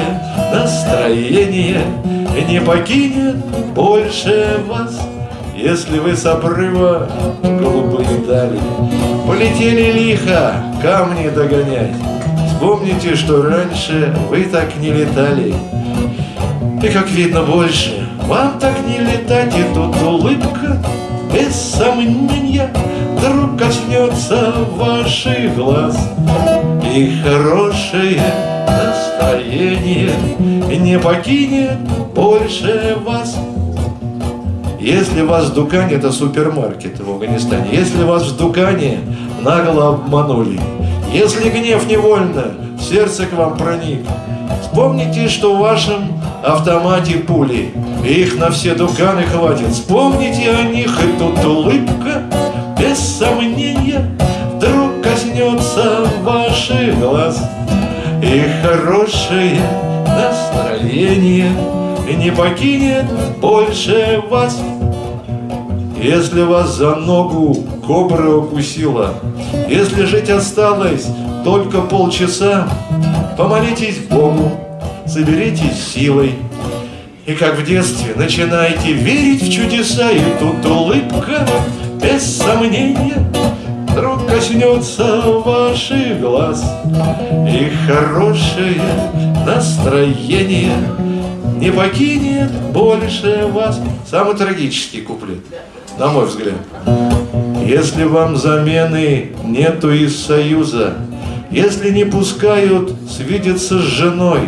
настроение Не покинет больше вас. Если вы с обрыва голубые дали Полетели лихо камни догонять, Вспомните, что раньше вы так не летали. И как видно больше, вам так не летать, и тут улыбка, без сомнения, вдруг коснется ваших глаз. И хорошее настроение не покинет больше вас. Если вас в Дукане, это супермаркет в Афганистане, если вас в Дукане нагло обманули, если гнев невольно в сердце к вам проник, Вспомните, что в вашем автомате пули, их на все дуканы хватит. Вспомните о них, и тут улыбка, без сомнения, Вдруг коснется ваших глаз. И хорошее настроение Не покинет больше вас. Если вас за ногу кобра укусила, Если жить осталось только полчаса, Помолитесь Богу, соберитесь силой, И как в детстве начинайте верить в чудеса, И тут улыбка, без сомнения, Вдруг коснется ваших глаз, И хорошее настроение Не покинет больше вас. Самый трагический куплет на мой взгляд. Если вам замены нету из союза, если не пускают свидеться с женой,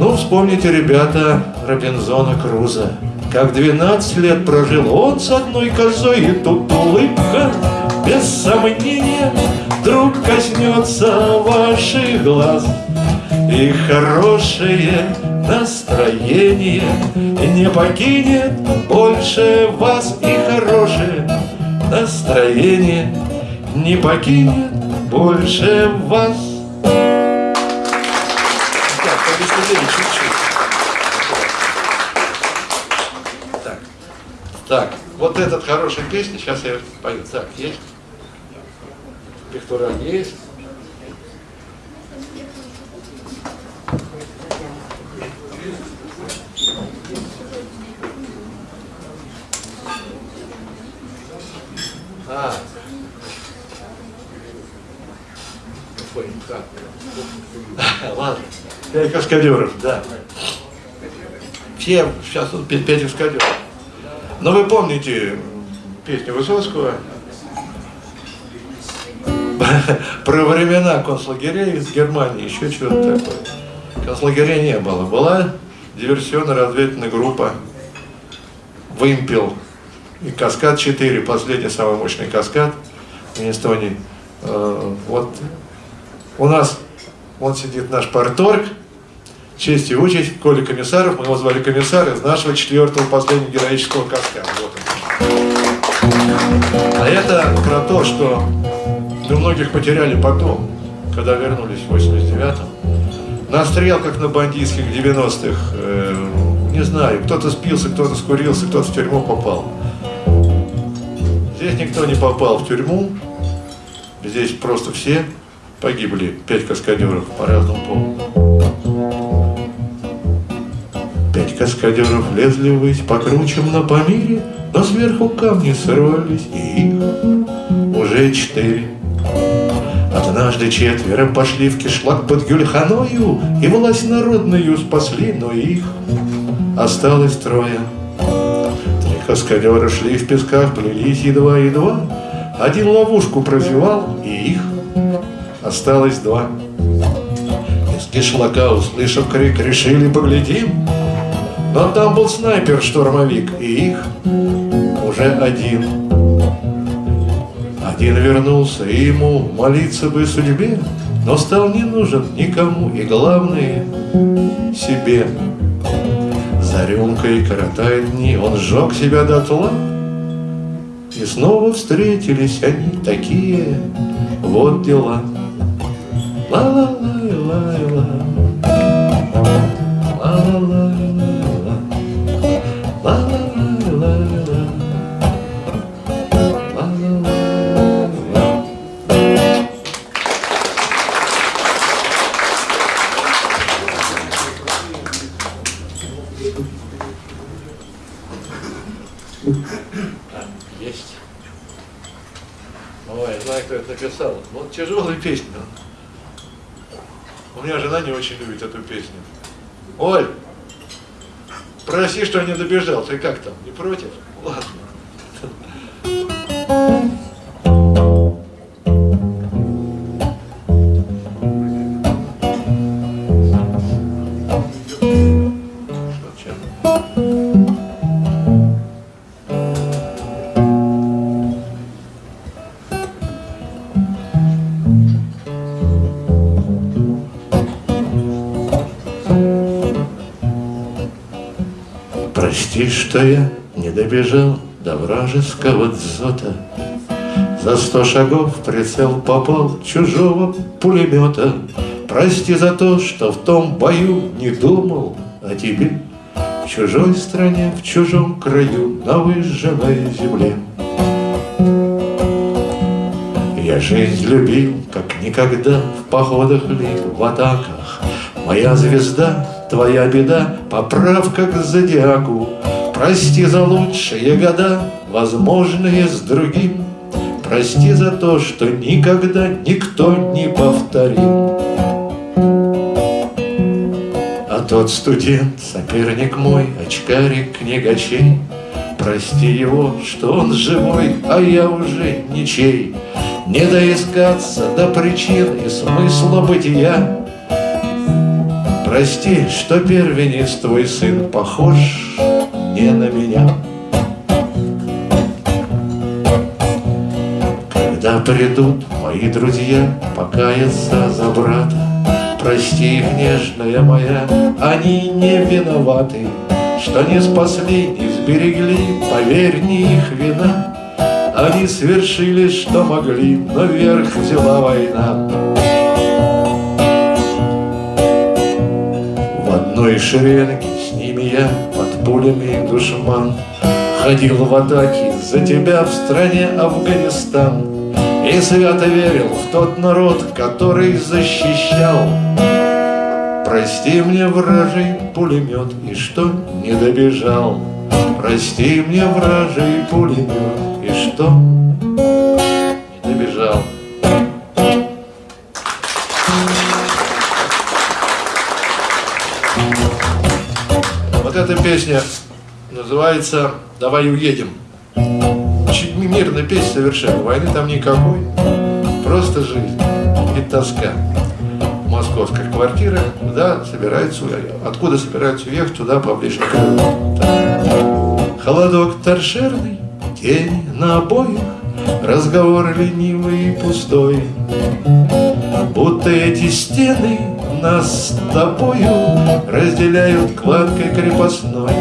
ну, вспомните, ребята, Робинзона Круза, как 12 лет прожил он с одной козой, и тут улыбка, без сомнения, вдруг коснется ваших глаз. И хорошее настроение Не покинет больше вас И хорошее настроение Не покинет больше вас Так, Так, вот этот хорошая песня, сейчас я пою. Так, есть? Пиктораль есть? А. Ой, как? Ладно. Пять каскадеров, да. Все, сейчас тут пять каскадеров. Но вы помните песню Высоцкого <laughs> про времена концлагерей из Германии, еще что-то такое. Концлагерей не было. Была диверсионно-разведывательная группа «Вымпел» и «Каскад-4», последний самый мощный «Каскад» в Эстонии. Э, вот у нас, он сидит наш парторг, честь и участь, Коля Комиссаров, мы его звали комиссар из нашего четвертого последнего героического «Каскада». Вот он. А это про то, что мы многих потеряли потом, когда вернулись в 89-м. На стрелках на бандитских 90-х, э, не знаю, кто-то спился, кто-то скурился, кто-то в тюрьму попал. Здесь никто не попал в тюрьму, здесь просто все погибли, пять каскадеров по разному поводу. Пять каскадеров лезли ввысь по кручам на Памире, но сверху камни сорвались, и их уже четыре. Однажды четверо пошли в кишлак под Гюльханою И власть народную спасли, но их осталось трое. Три каскадера шли в песках, плелись едва-едва, Один ловушку прозевал, и их осталось два. Из кишлака, услышав крик, решили поглядим, Но там был снайпер-штурмовик, и их уже один. Один вернулся, и ему молиться бы судьбе, Но стал не нужен никому, и главное — себе. За рюмкой коротает дни, он сжег себя дотла, И снова встретились они такие, вот дела. Есть. Ой, я знаю, кто это написал. Вот тяжелая песня. Меня жена не очень любит эту песню. Оль, проси, что не добежал. Ты как там, не против? Ладно. Что я не добежал до вражеского дзота. За сто шагов прицел попал чужого пулемета. Прости за то, что в том бою не думал о тебе. В чужой стране, в чужом краю, на выжженной земле. Я жизнь любил, как никогда, в походах ли, в атаках. Моя звезда, твоя беда, поправка к зодиаку. Прости за лучшие года, возможные с другим. Прости за то, что никогда никто не повторил. А тот студент, соперник мой, очкарик книгачей, Прости его, что он живой, а я уже ничей. Не доискаться до причин и смысла бытия. Прости, что первенец твой сын похож не на меня. Когда придут мои друзья покаяться за брата, Прости их, нежная моя, они не виноваты, Что не спасли, не сберегли, поверь, не их вина. Они свершили, что могли, но вверх взяла война. В одной шеренге с ними я пулями душман. Ходил в атаке за тебя в стране Афганистан. И свято верил в тот народ, который защищал. Прости мне, вражий пулемет, и что не добежал. Прости мне, вражий пулемет, и что Эта песня называется «Давай уедем». Очень мирная песня совершенно, войны там никакой, просто жизнь и тоска. Московская квартира, куда собираются, откуда собираются уехать, туда поближе к. Холодок торшерный, тень на обоих, разговор ленивый и пустой. Будто эти стены нас с тобою разделяют кладкой крепостной.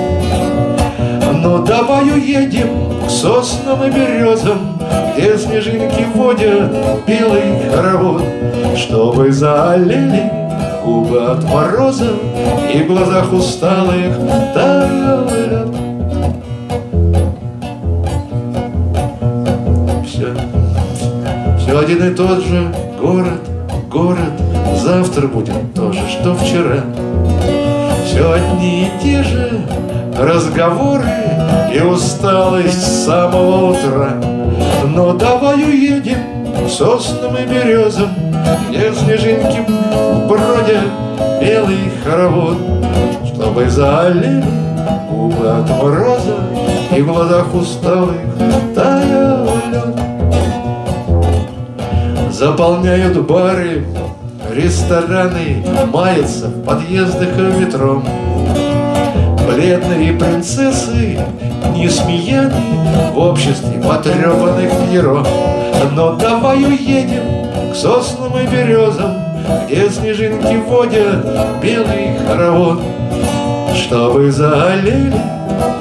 Но давай уедем к соснам и березам, Где снежинки водят белый хоровод, Чтобы заолели губы от мороза И в глазах усталых таял лед. Все один и тот же город, город Завтра будет то же, что вчера. Все одни и те же разговоры И усталость с самого утра. Но давай уедем к соснам и березам Где снежинки бродят белый хоровод Чтобы заолели губы от мороза И в глазах усталых таял лед. Заполняют бары, рестораны Маятся в подъездах и метро. Бледные принцессы не смеяны В обществе потрепанных пьеро Но давай уедем к соснам и березам Где снежинки водят белый хоровод. Чтобы заолели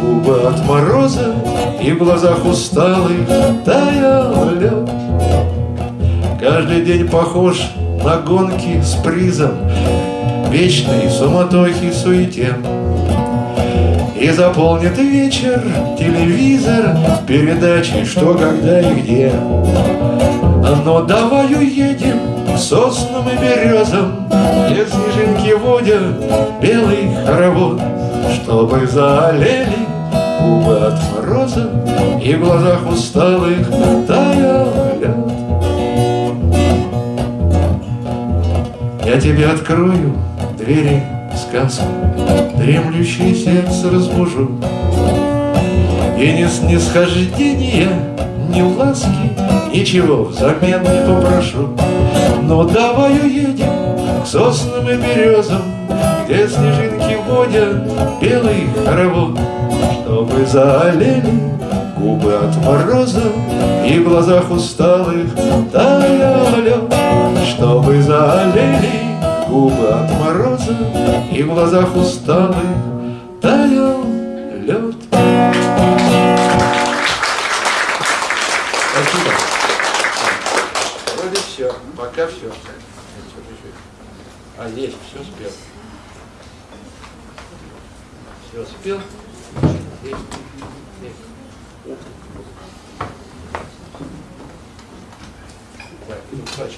губы от мороза И в глазах усталых таял лед Каждый день похож на гонки с призом Вечной суматохи суете. И заполнит вечер телевизор Передачей «Что, когда и где» Но давай уедем к соснам и березам Где снежинки водят белый хоровод Чтобы заолели губы от мороза И в глазах усталых таял Я тебе открою двери сказку, Дремлющее сердце разбужу. И ни снисхождения, ни ласки, Ничего взамен не попрошу. Но давай уедем к соснам и березам, Где снежинки водят белый хоровод, Чтобы заолели губы от мороза И в глазах усталых таял лед Чтобы заолели губы от мороза И в глазах усталых таял лед Спасибо. Вроде все, пока все. А, есть, все спел. Все спел. Есть. Так, ну, очки можно.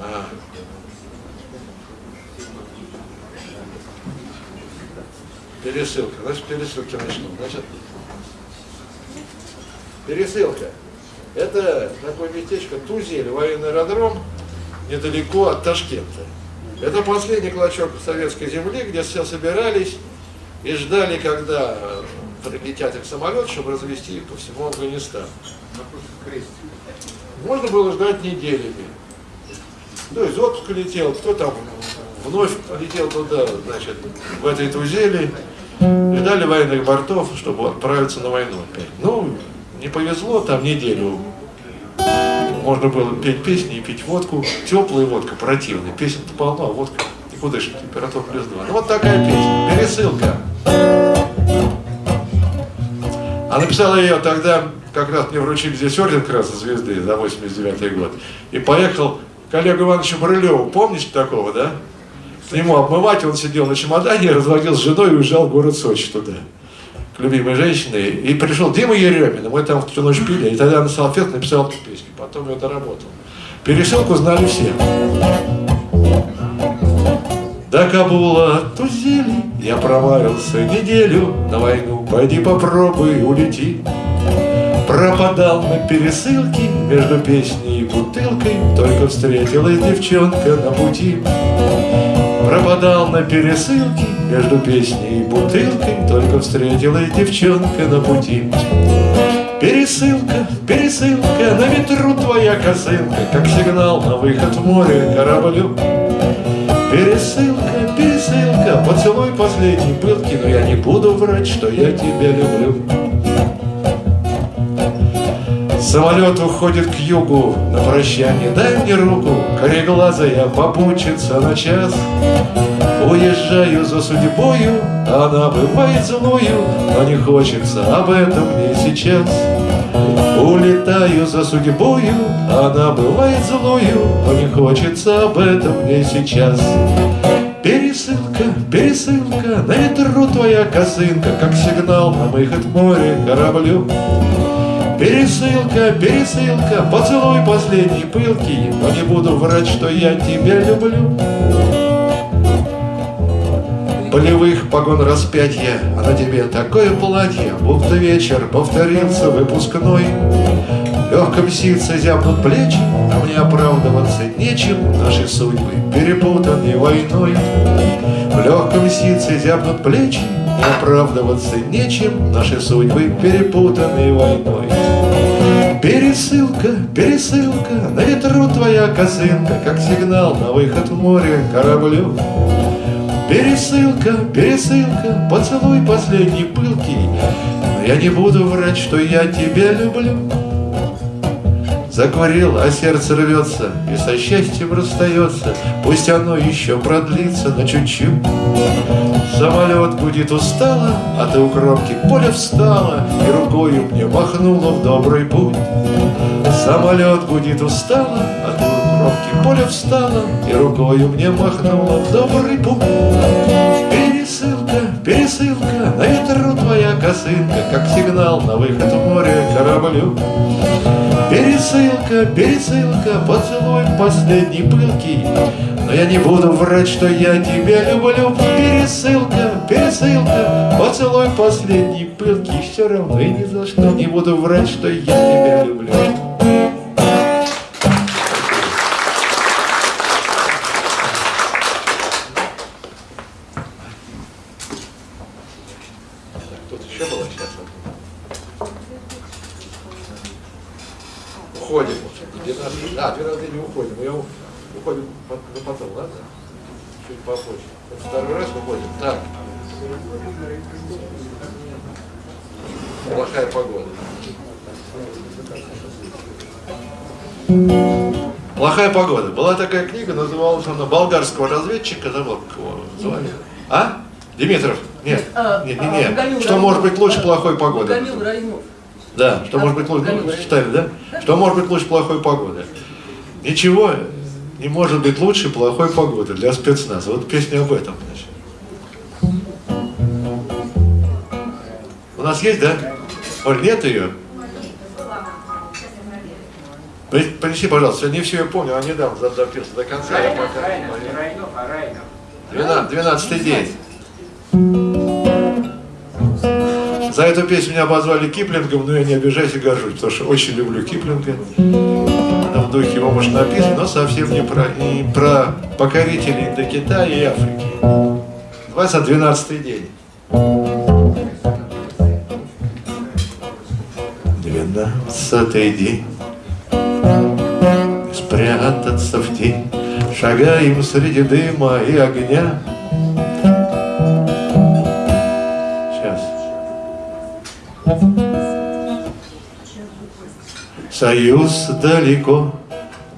А. Пересылка. Значит, пересылки начну. Значит, пересылка. Это такое местечко Тузель, военный аэродром, недалеко от Ташкента. Это последний клочок советской земли, где все собирались и ждали, когда прилетят их самолет, чтобы развести их по всему Афганистану. Можно было ждать неделями. То есть отпуск летел, кто там вновь летел туда, значит, в этой тузели, ждали военных бортов, чтобы отправиться на войну. Ну, не повезло, там неделю можно было петь песни и пить водку. Теплая водка, противная. Песен-то полно, а водка никудышная, температура плюс 2. Ну вот такая песня. Пересылка. А написала ее тогда, как раз мне вручили здесь орден Красной Звезды за 89 год. И поехал к Олегу Ивановичу Брылеву. Помните такого, да? К нему обмывать, он сидел на чемодане, разводил с женой и уезжал в город Сочи туда к любимой женщине. И пришел Дима Еремин, мы там всю ночь пили, и тогда на салфет написал эту песню, потом ее доработал. Пересылку знали все. До Кабула тузели я провалился неделю на войну, пойди попробуй, улети. Пропадал на пересылке между песней и бутылкой, только встретилась девчонка на пути. Пропадал на пересылке между песней и бутылкой, только встретилась девчонка на пути. Пересылка, пересылка, на ветру твоя косынка, Как сигнал на выход в море кораблю. Пересылка, пересылка, поцелуй последний пылки, Но я не буду врать, что я тебя люблю. Самолет уходит к югу на прощание, дай мне руку, кореглазая попутчица на час. Уезжаю за судьбою, она бывает злою, но не хочется об этом мне сейчас. Улетаю за судьбою, она бывает злою, но не хочется об этом мне сейчас. Перес Пересылка, пересылка, на ветру твоя косынка, Как сигнал на выход море кораблю. Пересылка, пересылка, поцелуй последний пылкий, Но не буду врать, что я тебя люблю. Полевых погон распятия, а на тебе такое платье, Будто вечер повторился выпускной. В легком ситце зябнут плечи, а мне оправдываться нечем, Наши судьбы перепутаны войной. В легком ситце зябнут плечи, и оправдываться нечем, Наши судьбы перепутаны войной. Пересылка, пересылка, на ветру твоя косынка, Как сигнал на выход в море кораблю. Пересылка, пересылка, поцелуй последний пылкий, Но я не буду врать, что я тебя люблю. Закурил, а сердце рвется и со счастьем расстается, Пусть оно еще продлится на чуть-чуть. Самолет гудит устало, а ты у кромки поля встала И рукою мне махнула в добрый путь. Самолет гудит устало, поля встала И рукою мне махнула в добрый путь. Пересылка, пересылка, на ветру твоя косынка, Как сигнал на выход в море кораблю. Пересылка, пересылка, поцелуй последний пылкий, Но я не буду врать, что я тебя люблю. Пересылка, пересылка, поцелуй последний пылкий, Все равно и ни за что не буду врать, что я тебя люблю. Выходим. Так. Плохая погода. Плохая погода. Была такая книга, называлась она «Болгарского разведчика». Забыл, как его звали. А? Димитров? Нет. А, Нет, а, нет, нет. Гамил Что может быть лучше плохой погоды? Гамил. Да, что А, может быть лучше, Гамил читали, да? Что может быть лучше плохой погоды? Ничего не может быть лучше плохой погоды для спецназа. Вот песня об этом, значит. У нас есть, да? Оль, нет ее? При- Принеси, пожалуйста, я не все я помню, а недавно запился до конца. Райнов. Райнов, Райнов, Райнов. День. За эту песню меня обозвали Киплингом, но я не обижаюсь и горжусь, потому что очень люблю Киплинга. Она в духе его, может, написано, но совсем не про, не про покорителей Индокитая и Африки. Называется «Двенадцатый день». Двенадцатый день Спрятаться в тень. Шагаем среди дыма и огня. Сейчас. Союз далеко,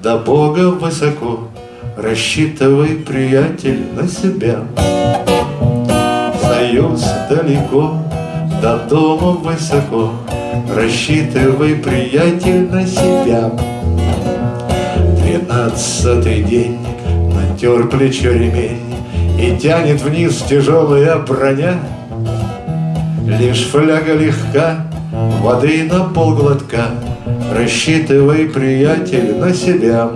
до Бога высоко. Рассчитывай, приятель, на себя. Союз далеко, до дома высоко Рассчитывай, приятель, на себя. Двенадцатый день натер плечо ремень И тянет вниз тяжелая броня. Лишь фляга легка, воды на полглотка Рассчитывай, приятель, на себя.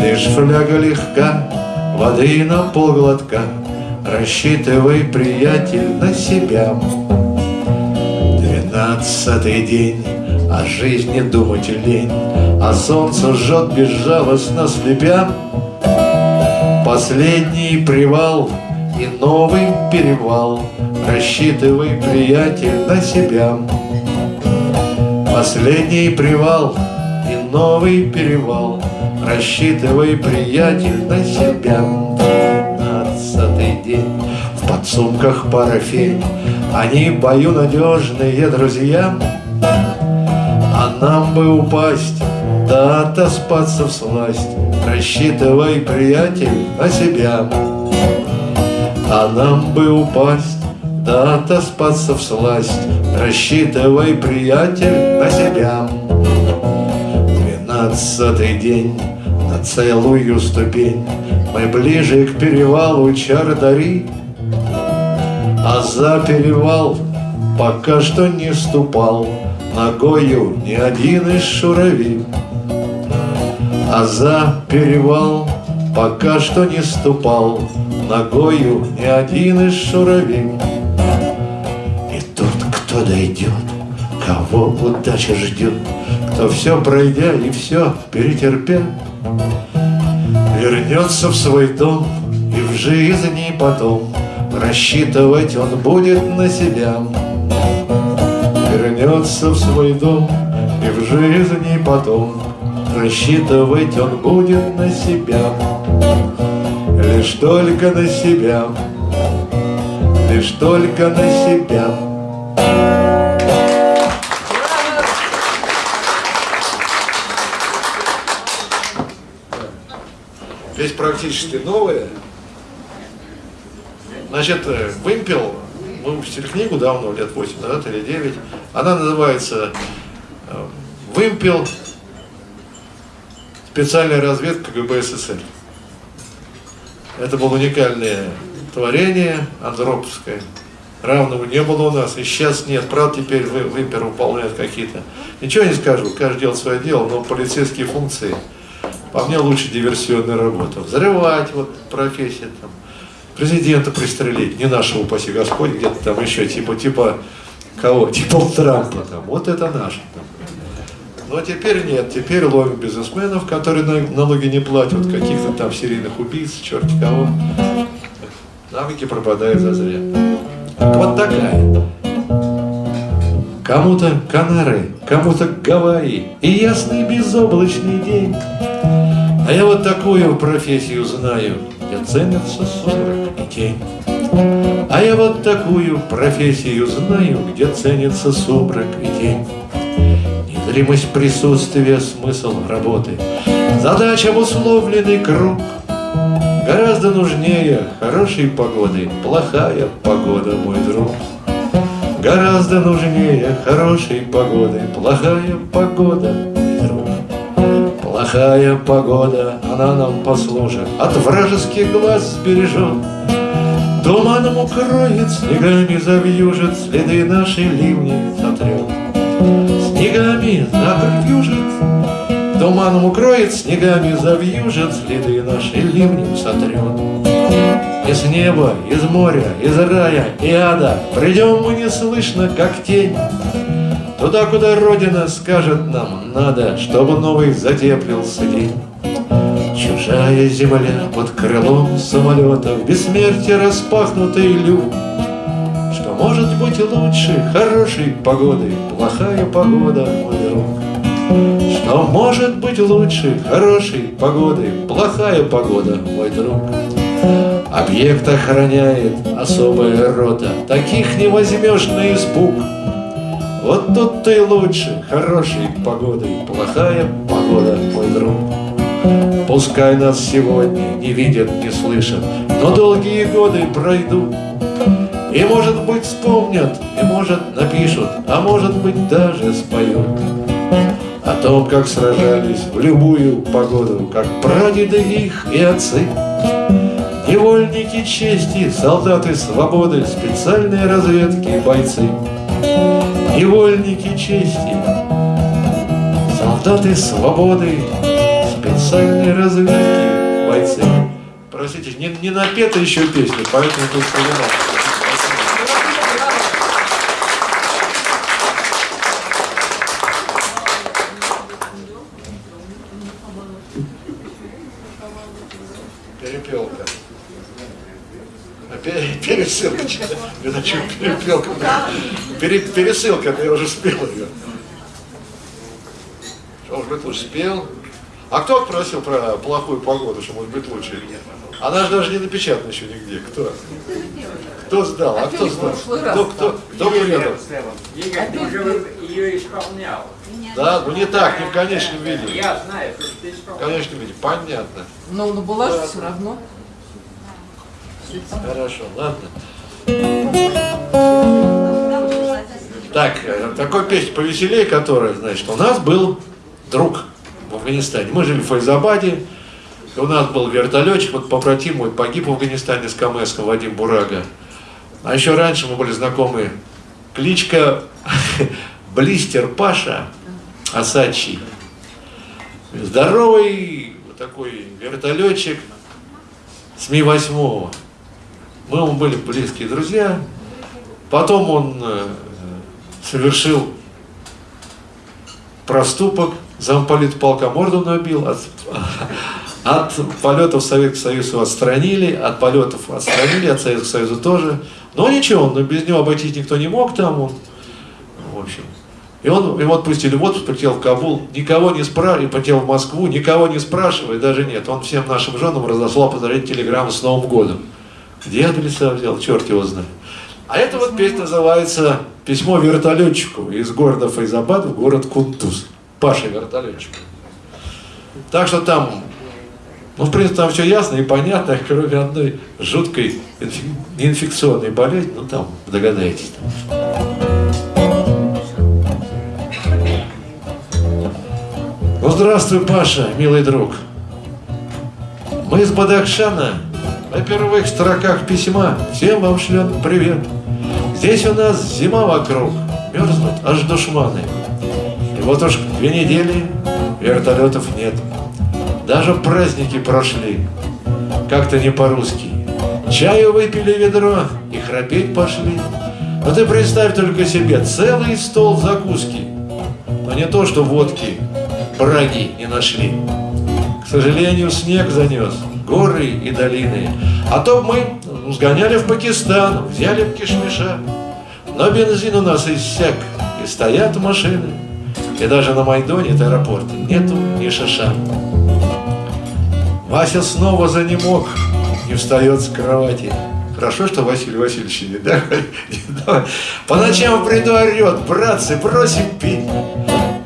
Лишь фляга легка, воды на полглотка Рассчитывай, приятель, на себя Двенадцатый день, о жизни думать лень А солнце жжет безжалостно слепя. Последний привал и новый перевал. Рассчитывай, приятель, на себя. Последний привал и новый перевал. Рассчитывай, приятель, на себя. Двенадцатый день В подсумках парафень Они бою надежные друзья. А нам бы упасть Да отоспаться в сласть. Рассчитывай, приятель, на себя. А нам бы упасть Да отоспаться в сласть. Рассчитывай, приятель, на себя. Двенадцатый день на целую ступень. Мы ближе к перевалу Чардари, А за перевал пока что не ступал Ногою ни один из шурави. А за перевал пока что не ступал Ногою ни один из шурави. И тут кто дойдет, кого удача ждет, Кто все пройдя и все перетерпя, Вернется в свой дом и в жизни потом Рассчитывать он будет на себя. Вернется в свой дом и в жизни потом Рассчитывать он будет на себя. Лишь только на себя, лишь только на себя. Весь практически новая. Значит, э, вымпел, мы выпустили книгу давно, лет 8 назад или 9. Она называется э, «Вымпел. Специальная разведка КГБ СССР». Это было уникальное творение андроповское. Равного не было у нас, и сейчас нет. Правда, теперь вы, вымпер выполняет какие-то. Ничего не скажу, каждый делает свое дело, но полицейские функции, по мне, лучше диверсионная работа. Взрывать, вот профессия там. Президента пристрелить, не нашего, упаси Господь, где-то там еще, типа, типа, кого? <laughs> Типа Трампа там. Вот это наш. Но теперь нет, теперь ловим бизнесменов, которые налоги не платят, каких-то там серийных убийц, черти кого. Навыки пропадают зазря. Вот такая. Кому-то Канары, кому-то Гавайи и ясный безоблачный день. А я вот такую профессию знаю, где ценятся сумрак и тень. А я вот такую профессию знаю, где ценится сумрак и тень. Незримость присутствия, смысл работы, задача обусловленный круг. Гораздо нужнее хорошей погоды, плохая погода, мой друг. Гораздо нужнее хорошей погоды, плохая погода. Плохая погода, она нам послужит, от вражеских глаз сбережет. Туманом укроет, снегами завьюжит, следы нашей ливни сотрет. Снегами завьюжит, туманом укроет, снегами завьюжит, следы нашей ливни сотрет. Из неба, из моря, из рая и ада Придем мы неслышно, как тень Туда, куда Родина скажет нам надо Чтобы новый затеплился день. Чужая земля под крылом самолета В бессмертие распахнутый люк. Что может быть лучше хорошей погоды Плохая погода, мой друг Что может быть лучше хорошей погоды Плохая погода, мой друг Объект охраняет особая рота, Таких не возьмешь на испуг. Вот тут ты лучше хорошей погоды, Плохая погода, мой друг. Пускай нас сегодня не видят, не слышат, Но долгие годы пройдут. И, может быть, вспомнят, и, может, напишут, А может быть, даже споют О том, как сражались в любую погоду, Как прадеды их и отцы. Невольники чести, солдаты свободы, специальные разведки, бойцы. Невольники чести, солдаты свободы, специальные разведки, бойцы. Простите, не, не напета еще песня, поэтому тут понимаю. Перепелка. Пересылка. Я начал перепелка. Пере, пересылка, я уже спел ее. Что, может быть, лучше спел? А кто просил про плохую погоду, что может быть лучше? Она же даже не напечатана еще нигде. Кто? Кто сдал? А кто сдал? Кто, кто, кто был рядом? ее исполнял. Да, ну не так, не в конечном виде. Я знаю, что ты исполнял. В конечном виде, понятно. Но, но была же все равно. Хорошо, ладно. Так, э, такой песня повеселее, которая, значит, у нас был друг в Афганистане. Мы жили в Файзабаде, И у нас был вертолетчик, вот побратим мой погиб в Афганистане с КМСком Вадим Бурага. А еще раньше мы были знакомы. Кличка <laughs> Блистер Паша Асачи. Здоровый такой вертолетчик с Ми-8. Мы ему были близкие друзья. Потом он э, совершил проступок, замполит полка морду набил, от, от полетов Советский Союз его отстранили, от полетов отстранили, от Советского Союза тоже. Но ничего, но без него обойтись никто не мог там, он, в общем. И он, его отпустили в отпуск, полетел в Кабул, никого не спрашивая, полетел в Москву, никого не спрашивая, даже нет. Он всем нашим женам разослал поздравить телеграмму с Новым годом. Где адреса взял, черт его знает. А эта вот песня называется «Письмо вертолетчику» из города Файзабад в город Кунтуз. Паша вертолетчик. Так что там, ну, в принципе, там все ясно и понятно, <laughs> кроме одной жуткой неинфекционной болезни, ну, там, догадаетесь. Ну, здравствуй, Паша, милый друг. Мы из Бадахшана, на первых строках письма. Всем вам шлем привет. Здесь у нас зима вокруг, мерзнут аж душманы. И вот уж две недели вертолетов нет. Даже праздники прошли, как-то не по-русски. Чаю выпили ведро и храпеть пошли. Но ты представь только себе, целый стол закуски. Но не то, что водки, браги не нашли. К сожалению, снег занес горы и долины. А то мы сгоняли в Пакистан, взяли в кишмиша. Но бензин у нас иссяк, и стоят машины. И даже на Майдоне аэропорта нету ни шиша. Вася снова занемог, не встает с кровати. Хорошо, что Василий Васильевич не да? По ночам в бреду орет, братцы, просим пить.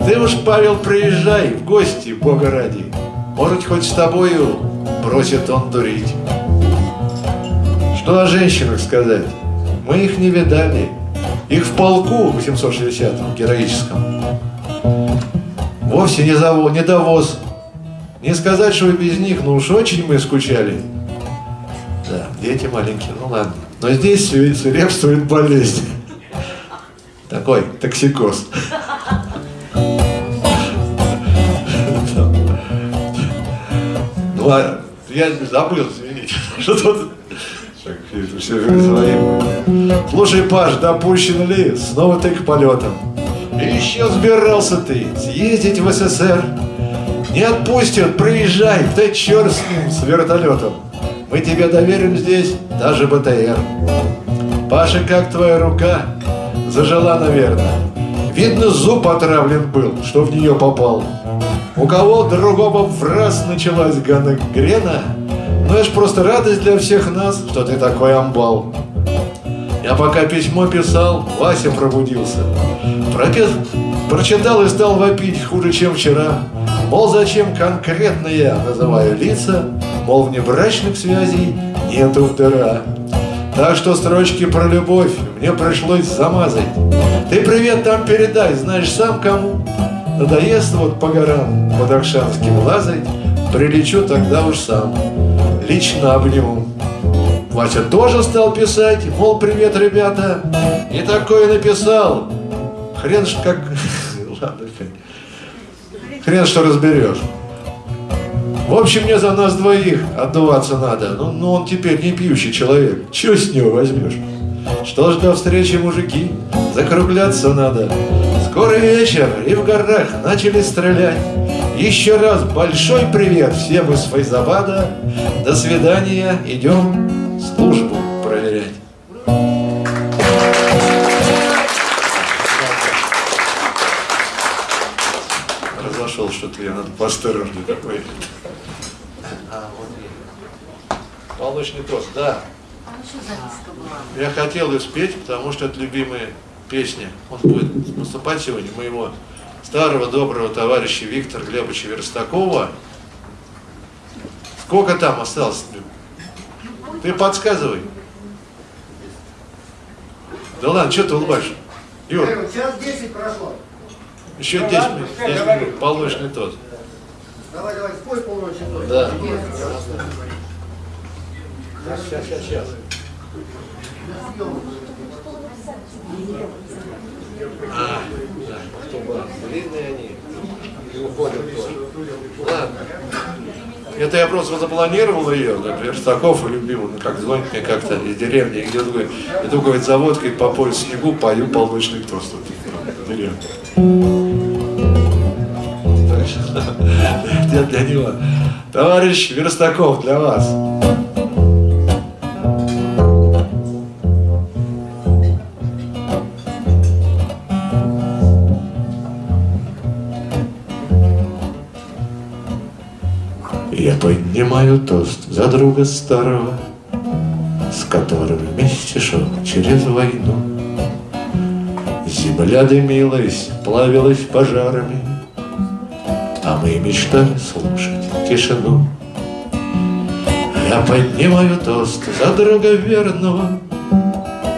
Ты уж, Павел, приезжай в гости, Бога ради. Может, хоть с тобою бросит он дурить. Что о женщинах сказать? Мы их не видали. Их в полку 860-м, героическом. Вовсе не, завод, не довоз. Не сказать, что без них, но уж очень мы скучали. Да, дети маленькие, ну ладно. Но здесь свирепствует болезнь. Такой токсикоз. Ну, а я забыл, извините. <laughs> Что тут? Своим. Слушай, Паш, допущен ли снова ты к полетам? Еще сбирался ты съездить в СССР. Не отпустят, приезжай, да черт с ним, с вертолетом. Мы тебе доверим здесь даже БТР. Паша, как твоя рука? Зажила, наверное. Видно, зуб отравлен был, что в нее попал. У кого другого в раз началась гангрена, ну это ж просто радость для всех нас, что ты такой амбал. Я пока письмо писал, Вася пробудился. Пропис... Прочитал и стал вопить хуже, чем вчера. Мол, зачем конкретно я называю лица, мол, внебрачных связей нету в дыра. Так что строчки про любовь мне пришлось замазать. Ты привет там передай, знаешь сам кому? Надоест вот по горам под Акшанским лазать, Прилечу тогда уж сам, лично обниму. Вася тоже стал писать, мол, привет, ребята. И такое написал. Хрен ж как... <laughs> Ладно, хрен что разберешь. В общем, мне за нас двоих отдуваться надо. Ну, ну он теперь не пьющий человек. Чего с него возьмешь? Что ж до встречи, мужики? Закругляться надо. Скоро вечер, и в горах начали стрелять. Еще раз большой привет всем из Файзабада. До свидания, идем службу проверять. Разошел что-то я, надо поосторожнее такой. А, Молочный тост, да. Я хотел ее спеть, потому что это любимая песня. Он будет выступать сегодня моего старого доброго товарища Виктора Глебовича Верстакова. Сколько там осталось? Ты подсказывай. Да ладно, что ты улыбаешь? Юр. Сейчас 10 прошло. Еще 10 минут, 10 минут, полночный тот. Давай, давай, спой полночи. Да. Сейчас, сейчас, сейчас. А, да, кто длинные они, и уходят тоже. Ладно. Это я просто запланировал ее, как Верстаков и любимый, ну как звонит мне как-то из деревни, где такой, иду, говорит, за водкой по пояс снегу, пою полночный тост. Деревня. <laughs> Для него. Товарищ Верстаков, для вас. Поднимаю тост за друга старого, С которым вместе шел через войну. Земля дымилась, плавилась пожарами, А мы мечтали слушать тишину. Я поднимаю тост за друга верного,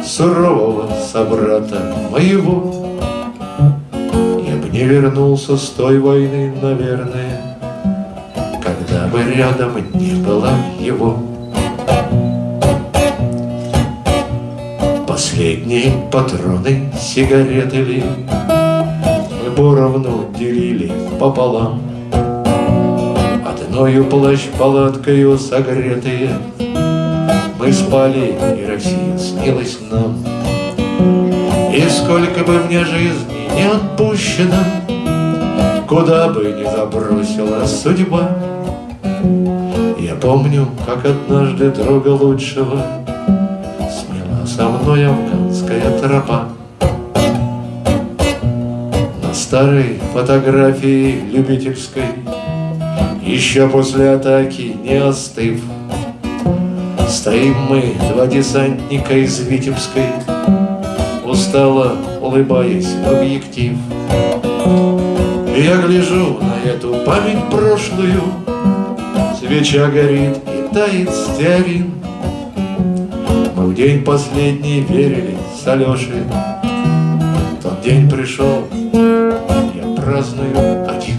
Сурового собрата моего. Я б не вернулся с той войны, наверное, бы рядом не было его. Последние патроны сигареты ли? Поровну делили пополам. Одною плащ-палаткою согретые. Мы спали, и Россия снилась нам. И сколько бы мне жизни не отпущено Куда бы ни забросила судьба помню, как однажды друга лучшего Смела со мной афганская тропа. На старой фотографии любительской Еще после атаки не остыв Стоим мы, два десантника из Витебской Устало улыбаясь в объектив. Я гляжу на эту память прошлую, Свеча горит и тает стеарин. Мы в день последний верили с Алешей, Тот день пришел, я праздную один.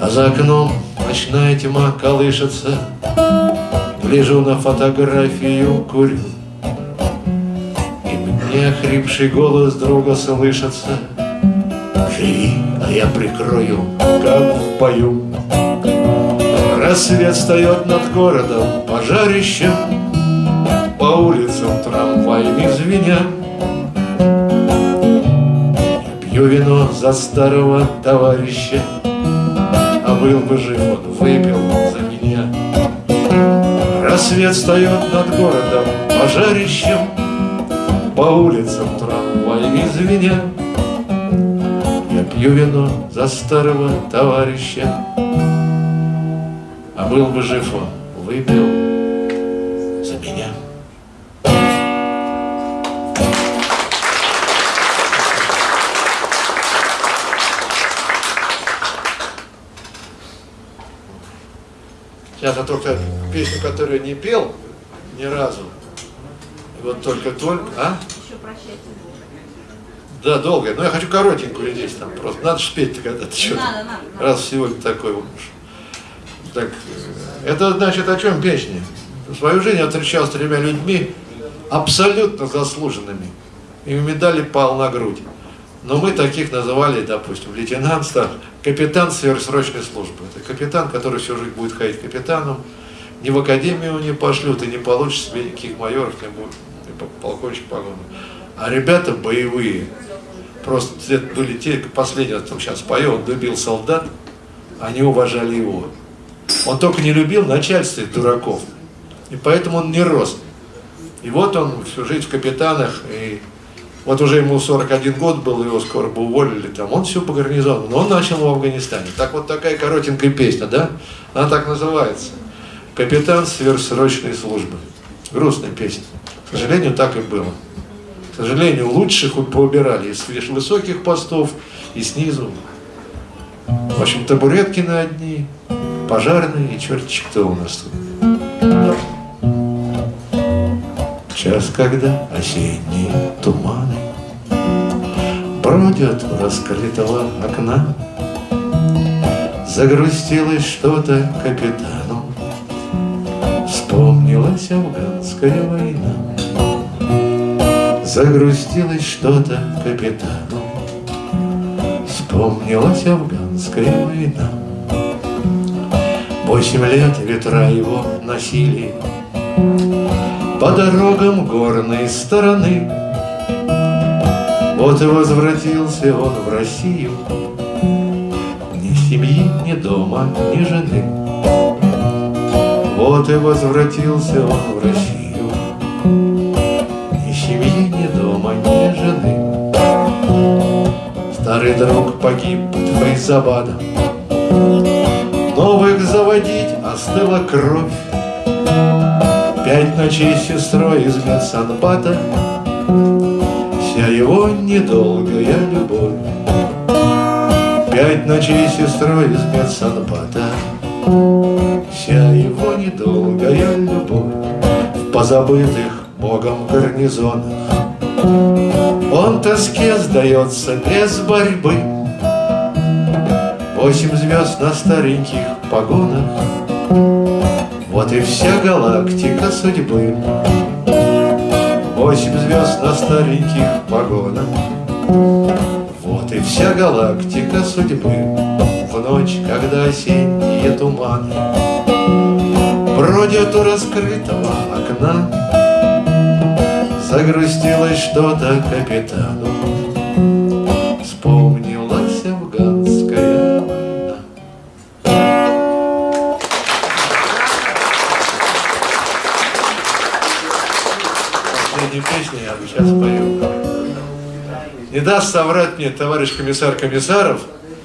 А за окном ночная тьма колышется, Гляжу на фотографию, курю, И мне хрипший голос друга слышится — Живи, а я прикрою, как в бою. Рассвет встает над городом пожарищем, По улицам трамваями звеня. Я пью вино за старого товарища, А был бы жив, он выпил за меня. Рассвет встает над городом пожарищем, По улицам трамваями звеня. Пью вино за старого товарища, был бы жив он, выпил за меня. Сейчас я только песню, которую не пел ни разу. Вот только-только, а? Еще прощайте. Да, долгая. Но я хочу коротенькую здесь там просто. Надо же спеть когда-то что-то. Надо, надо, надо. Раз сегодня такой уж. Так, это значит о чем песня? В свою жизнь я встречался с тремя людьми, абсолютно заслуженными. Им медали пал на грудь. Но мы таких называли, допустим, лейтенант, стар, капитан сверхсрочной службы. Это капитан, который всю жизнь будет ходить капитаном. Ни в академию не пошлют, и не получишь никаких майоров, не будет, ни полковничек погону. А ребята боевые, Просто это были те, последний, кто сейчас поет, он любил солдат, они уважали его. Он только не любил начальство дураков, и поэтому он не рос. И вот он всю жизнь в капитанах, и вот уже ему 41 год был, его скоро бы уволили там, он все по гарнизону, но он начал в Афганистане. Так вот такая коротенькая песня, да? Она так называется. Капитан сверхсрочной службы. Грустная песня. К сожалению, так и было. К сожалению, лучших поубирали из высоких постов и снизу. В общем, табуретки на одни, пожарные и черти кто у нас тут. Час, когда осенние туманы Бродят у раскрытого окна, Загрустилось что-то капитану. Вспомнилась афганская война Загрустилось что-то капитану. Вспомнилась афганская война Восемь лет ветра его носили. По дорогам горной стороны. Вот и возвратился он в Россию. Ни семьи, ни дома, ни жены. Вот и возвратился он в Россию. Ни семьи, ни дома, ни жены. Старый друг погиб под Фейзабадом заводить остыла кровь. Пять ночей сестрой из медсанбата Вся его недолгая любовь. Пять ночей сестрой из медсанбата Вся его недолгая любовь В позабытых Богом гарнизонах. Он тоске сдается без борьбы. Восемь звезд на стареньких погонах Вот и вся галактика судьбы. Восемь звезд на стареньких погонах. Вот и вся галактика судьбы. В ночь, когда осенние туманы Бродят у раскрытого окна Загрустилось что-то капитану даст соврать мне товарищ комиссар Комиссаров,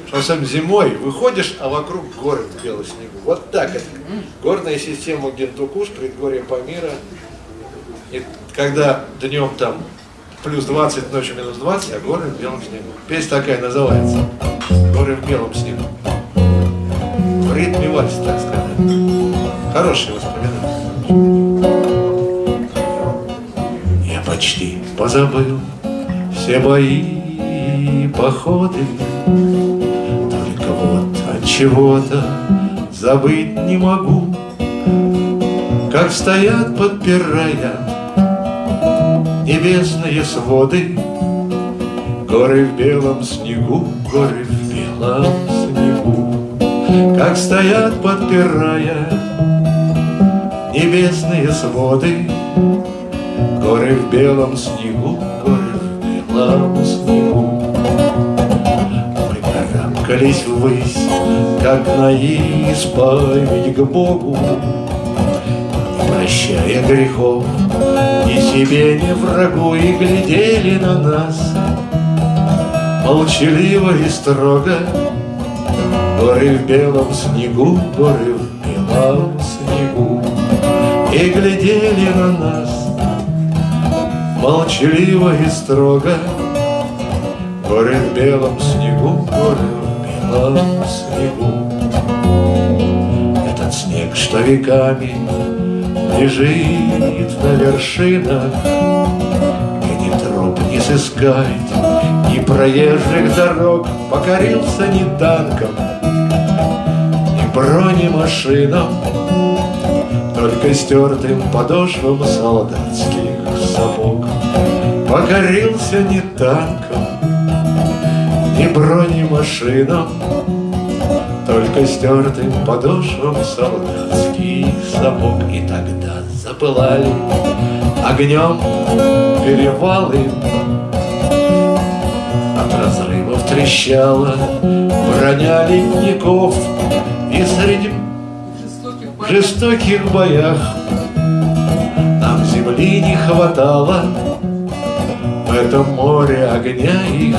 что особенно зимой выходишь, а вокруг горы в белом снегу. Вот так это. Горная система Гентукуш, предгорье Памира. И когда днем там плюс 20, ночью минус 20, а горы в белом снегу. Песня такая называется. Горы в белом снегу. В ритме вальс, так сказать. Хорошие воспоминания. Я почти позабыл все бои походы. Только вот от чего-то забыть не могу, Как стоят, подпирая небесные своды, Горы в белом снегу, горы в белом снегу, Как стоят, подпирая небесные своды, Горы в белом снегу, карабкались ввысь, как на исповедь к Богу, Не прощая грехов ни себе, ни врагу, И глядели на нас молчаливо и строго. Горы в белом снегу, горы в белом снегу, И глядели на нас молчаливо и строго. Горы в белом снегу, горы снегу. Этот снег, что веками лежит на вершинах, Где ни троп не сыскать, ни проезжих дорог, Покорился ни танком, ни бронемашинам, Только стертым подошвам солдатских сапог. Покорился ни танком, ни бронемашинам, Только стертым подошвам солдатских сапог. И тогда запылали огнем перевалы, От разрывов трещала броня ледников, И среди в жестоких боях Нам земли не хватало. В этом море огня и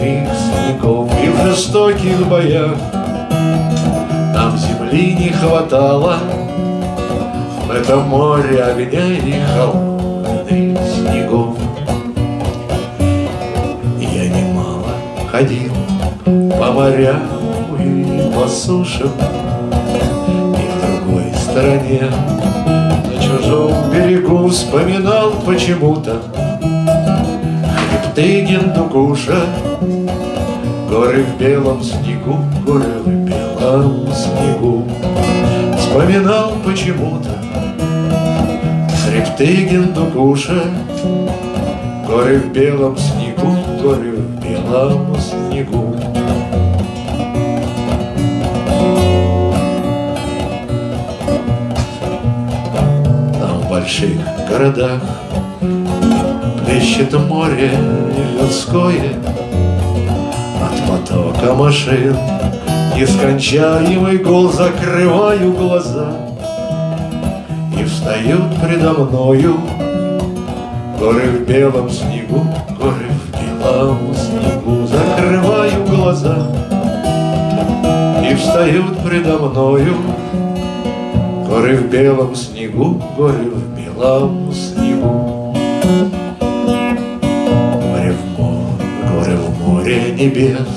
холодных снегов И в жестоких боях. Нам земли не хватало В этом море огня и холодных снегов. Я немало ходил по морям и по сушам И в другой стороне на чужом берегу Вспоминал почему-то Хребты Гендукуша Горы в белом снегу, горы в белом снегу. Вспоминал почему-то Хребты Гиндукуша Горы в белом снегу, горы в белом снегу. Там в больших городах Плещет море людское. От потока машин Нескончаемый гул Закрываю глаза. И встают предо мною Горы в белом снегу, горы в белом снегу. Закрываю глаза. И встают предо мною Горы в белом снегу, горы в белом небес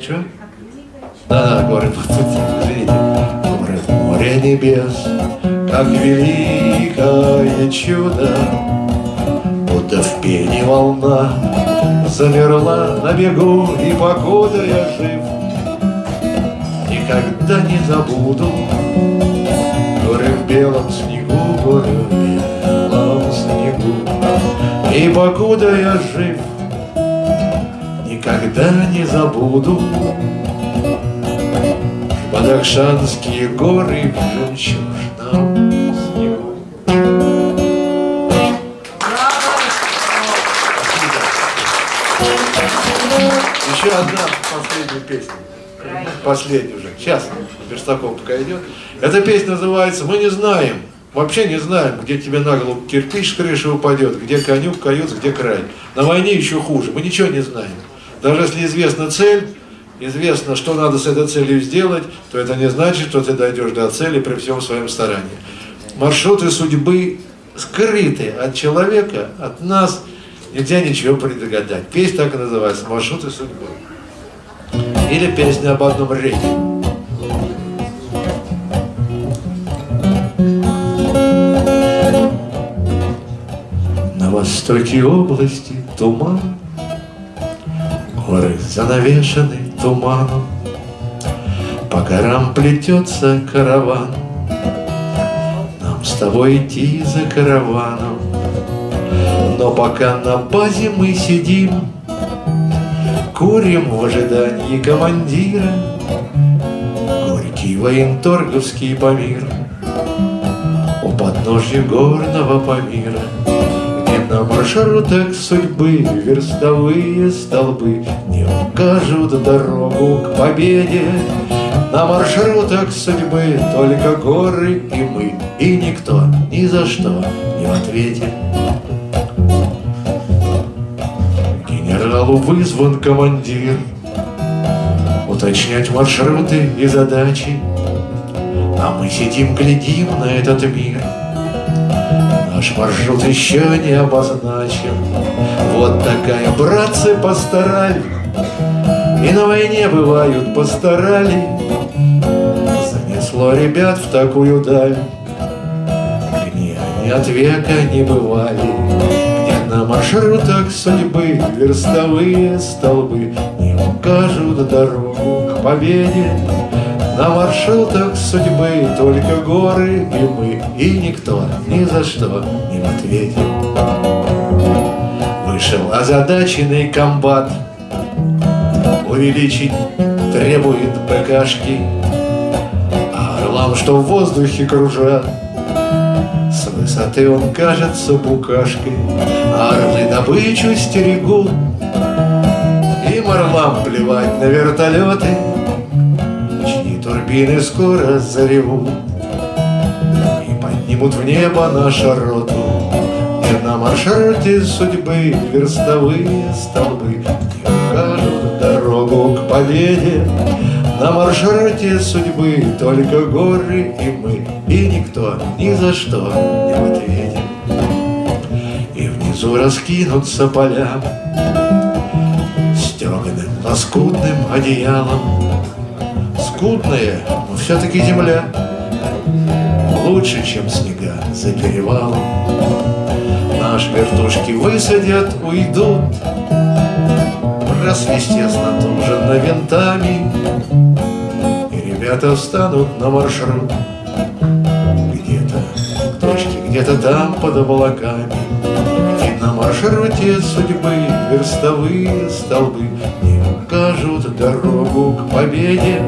Че? Да, да, горы, извините Горы в море небес Как великое чудо. Будто в пене волна Замерла на бегу И покуда я жив. Никогда не забуду Горы в белом снегу Горы в И покуда я жив Никогда не забуду Бадахшанские горы в жемчужном снегу. Еще одна последняя песня. Последняя уже. Сейчас Верстаков пока идет. Эта песня называется «Мы не знаем». Вообще не знаем, где тебе на голову кирпич с крыши упадет, где конюк каются, где край. На войне еще хуже. Мы ничего не знаем. Даже если известна цель, известно, что надо с этой целью сделать, то это не значит, что ты дойдешь до цели при всем своем старании. Маршруты судьбы скрыты от человека, от нас, нельзя ничего предугадать. Песня так и называется «Маршруты судьбы». Или песня об одном рейсе. Востоке области туман, Горы занавешены туманом, По горам плетется караван, Нам с тобой идти за караваном. Но пока на базе мы сидим, Курим в ожидании командира, Горький военторговский Памир У подножья горного на маршрутах судьбы Верстовые столбы Не укажут дорогу к победе. На маршрутах судьбы Только горы и мы, И никто ни за что не в ответе. Генералу вызван командир Уточнять маршруты и задачи А мы сидим, глядим на этот мир Наш маршрут еще не обозначен. Вот такая, братцы, постарали. И на войне бывают постарали. Занесло ребят в такую даль. Где они от века не бывали. Где на маршрутах судьбы Верстовые столбы Не укажут дорогу к победе на маршрутах судьбы только горы и мы, и никто ни за что не в ответе. Вышел озадаченный комбат, увеличить требует ПКшки, а орлам, что в воздухе кружат, с высоты он кажется букашкой, а орлы добычу стерегут, им орлам плевать на вертолеты, чьи турбины скоро заревут И поднимут в небо нашу роту. И на маршруте судьбы верстовые столбы Не укажут дорогу к победе. На маршруте судьбы только горы и мы И никто ни за что не в И внизу раскинутся поля Стеганым лоскутным одеялом Скудная, но все-таки земля. Лучше, чем снега за перевалом. На Наш вертушки высадят, уйдут. Просвистесно туженно винтами И ребята встанут на маршрут. Где-то к точке, где-то там под облаками И на маршруте судьбы верстовые столбы Не укажут дорогу к победе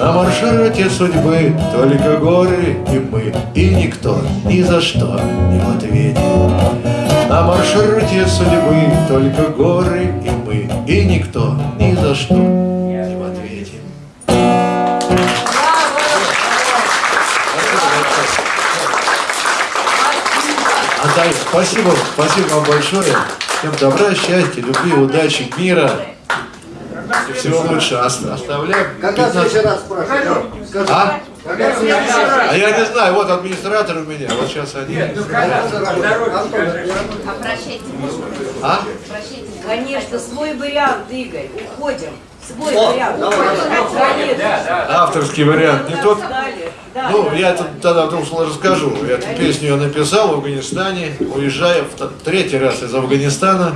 На маршруте судьбы только горы и мы И никто ни за что не в ответе на маршруте судьбы только горы и мы, и никто ни за что не в ответе. Спасибо, спасибо вам большое. Всем добра, счастья, любви, удачи, мира. Всего лучшего. Ост- Оставляем. Когда в 15 следующий раз спрашиваю? Скажи. А? Когда в следующий раз? А я не знаю, вот администратор у меня, вот сейчас они. Нет, ну скажи. А прощайте, А? прощайте. Конечно, свой вариант, Игорь. Уходим. Свой О, вариант. давай, Уходим. Конечно. Да, да. Авторский вариант. Не тот. Да, Ну, я тут тогда вдруг расскажу. Эту песню я написал в Афганистане, уезжая в третий раз из Афганистана.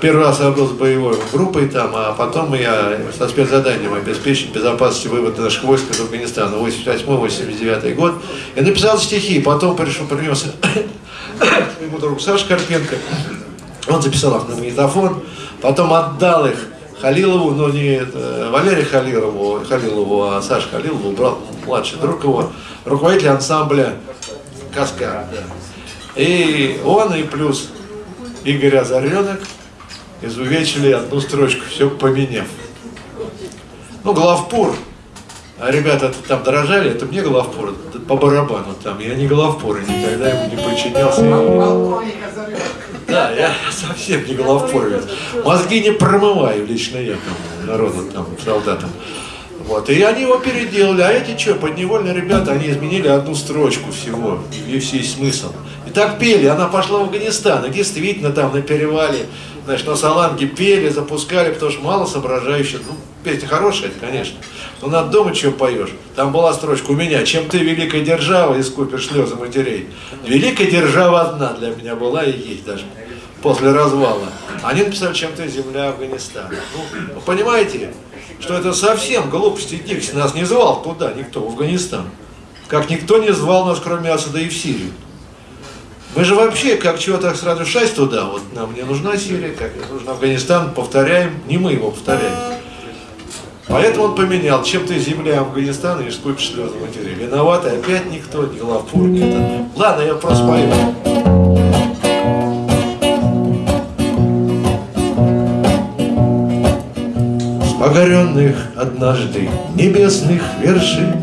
Первый раз я был с боевой группой там, а потом я со спецзаданием обеспечить безопасности вывода наших войск из Афганистана, 88-89 год. Я написал стихи, потом пришел, принес <coughs> своему другу Саше Карпенко. Он записал их на магнитофон, потом отдал их Халилову, но не это, Валерию Халилову, Халилову, а Саша Халилову, брат, младший друг его, руководитель ансамбля Каскад. да. И он, и плюс Игорь Озаренок изувечили одну строчку, все поменяв. Ну, главпур, а ребята там дрожали, это мне главпур, это по барабану там, я не главпур, и никогда ему не подчинялся. Да, я совсем не головпоровец. Мозги не промываю лично я там, народу там, солдатам. Вот, и они его переделали, а эти что, подневольные ребята, они изменили одну строчку всего, и весь есть смысл. И так пели, она пошла в Афганистан, и действительно там на перевале, знаешь, на Саланге пели, запускали, потому что мало соображающих, ну, песня хорошая, конечно, но надо думать, что поешь. Там была строчка у меня, чем ты великая держава, искупишь слезы матерей. Великая держава одна для меня была и есть даже после развала. Они написали, чем ты земля Афганистана. Ну, понимаете, что это совсем глупости Дикси. Нас не звал туда никто, в Афганистан. Как никто не звал нас, кроме Асада и в Сирию. Мы же вообще, как чего так сразу шасть туда, вот нам не нужна Сирия, как не нужен Афганистан, повторяем, не мы его повторяем. Поэтому он поменял, чем ты земля Афганистана и скупишь слезы матери. Виноваты опять никто, ни главпур, ни это. Ладно, я просто пою. С погоренных однажды небесных вершин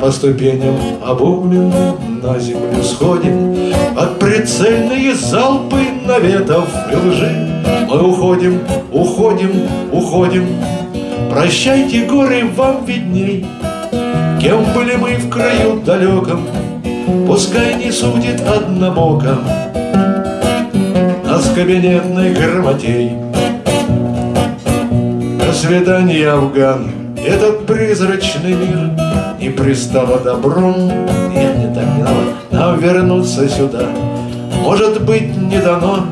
По ступеням обугленным на землю сходим Под прицельные залпы наветов и лжи. Мы уходим, уходим, уходим. Прощайте, горы, вам видней. Кем были мы в краю далеком Пускай не судит однобоко Нас кабинетных грамотей. До свидания, Афган. Этот призрачный мир Не пристало добром. не вернуться сюда. Может быть, не дано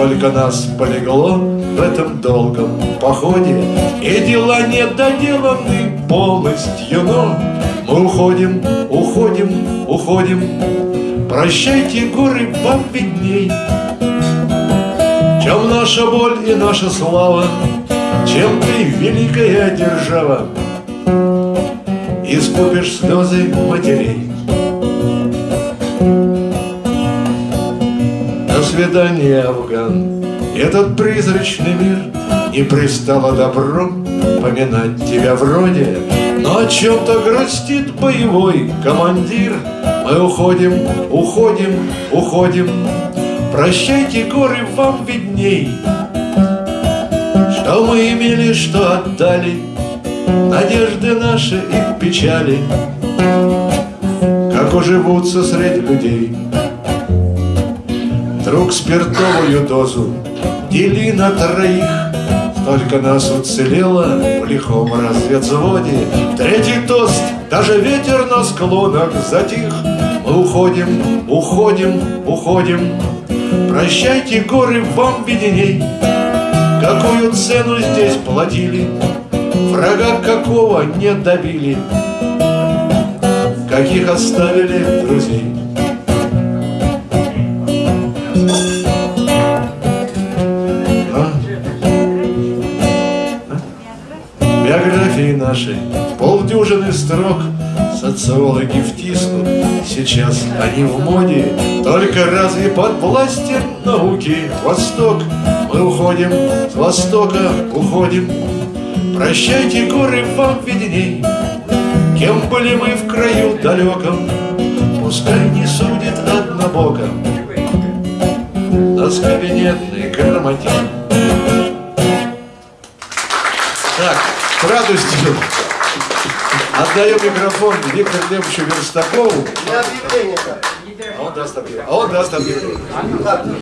Сколько нас полегло в этом долгом походе. И дела не доделаны полностью, но Мы уходим, уходим, уходим. Прощайте, горы, вам видней. Чем наша боль и наша слава Чем ты, великая держава. Искупишь слезы матерей До свидания, Афган. Этот призрачный мир Не пристало добром Поминать тебя вроде. Но о чем-то грустит боевой командир. Мы уходим, уходим, уходим. Прощайте, горы, вам видней. Что мы имели, что отдали. Надежды наши и печали. Как уживутся среди людей Друг спиртовую дозу дели на троих. Столько нас уцелело в лихом разведзводе. Третий тост, даже ветер на склонах затих. Мы уходим, уходим, уходим. Прощайте, горы, вам видней, Какую цену здесь платили, Врага какого не добили, Каких оставили друзей. Биографии нашей полдюжины строк социологи втиснут. Сейчас они в моде только разве под властью науки? Восток мы уходим с востока уходим. Прощайте горы вам видней. Кем были мы в краю далеком? Пускай не судит однобоко кабинетный грамотей так, с радостью отдаем микрофон Виктору Глебовичу Верстакову, Для объявления. а он даст объявление. А он даст объявление.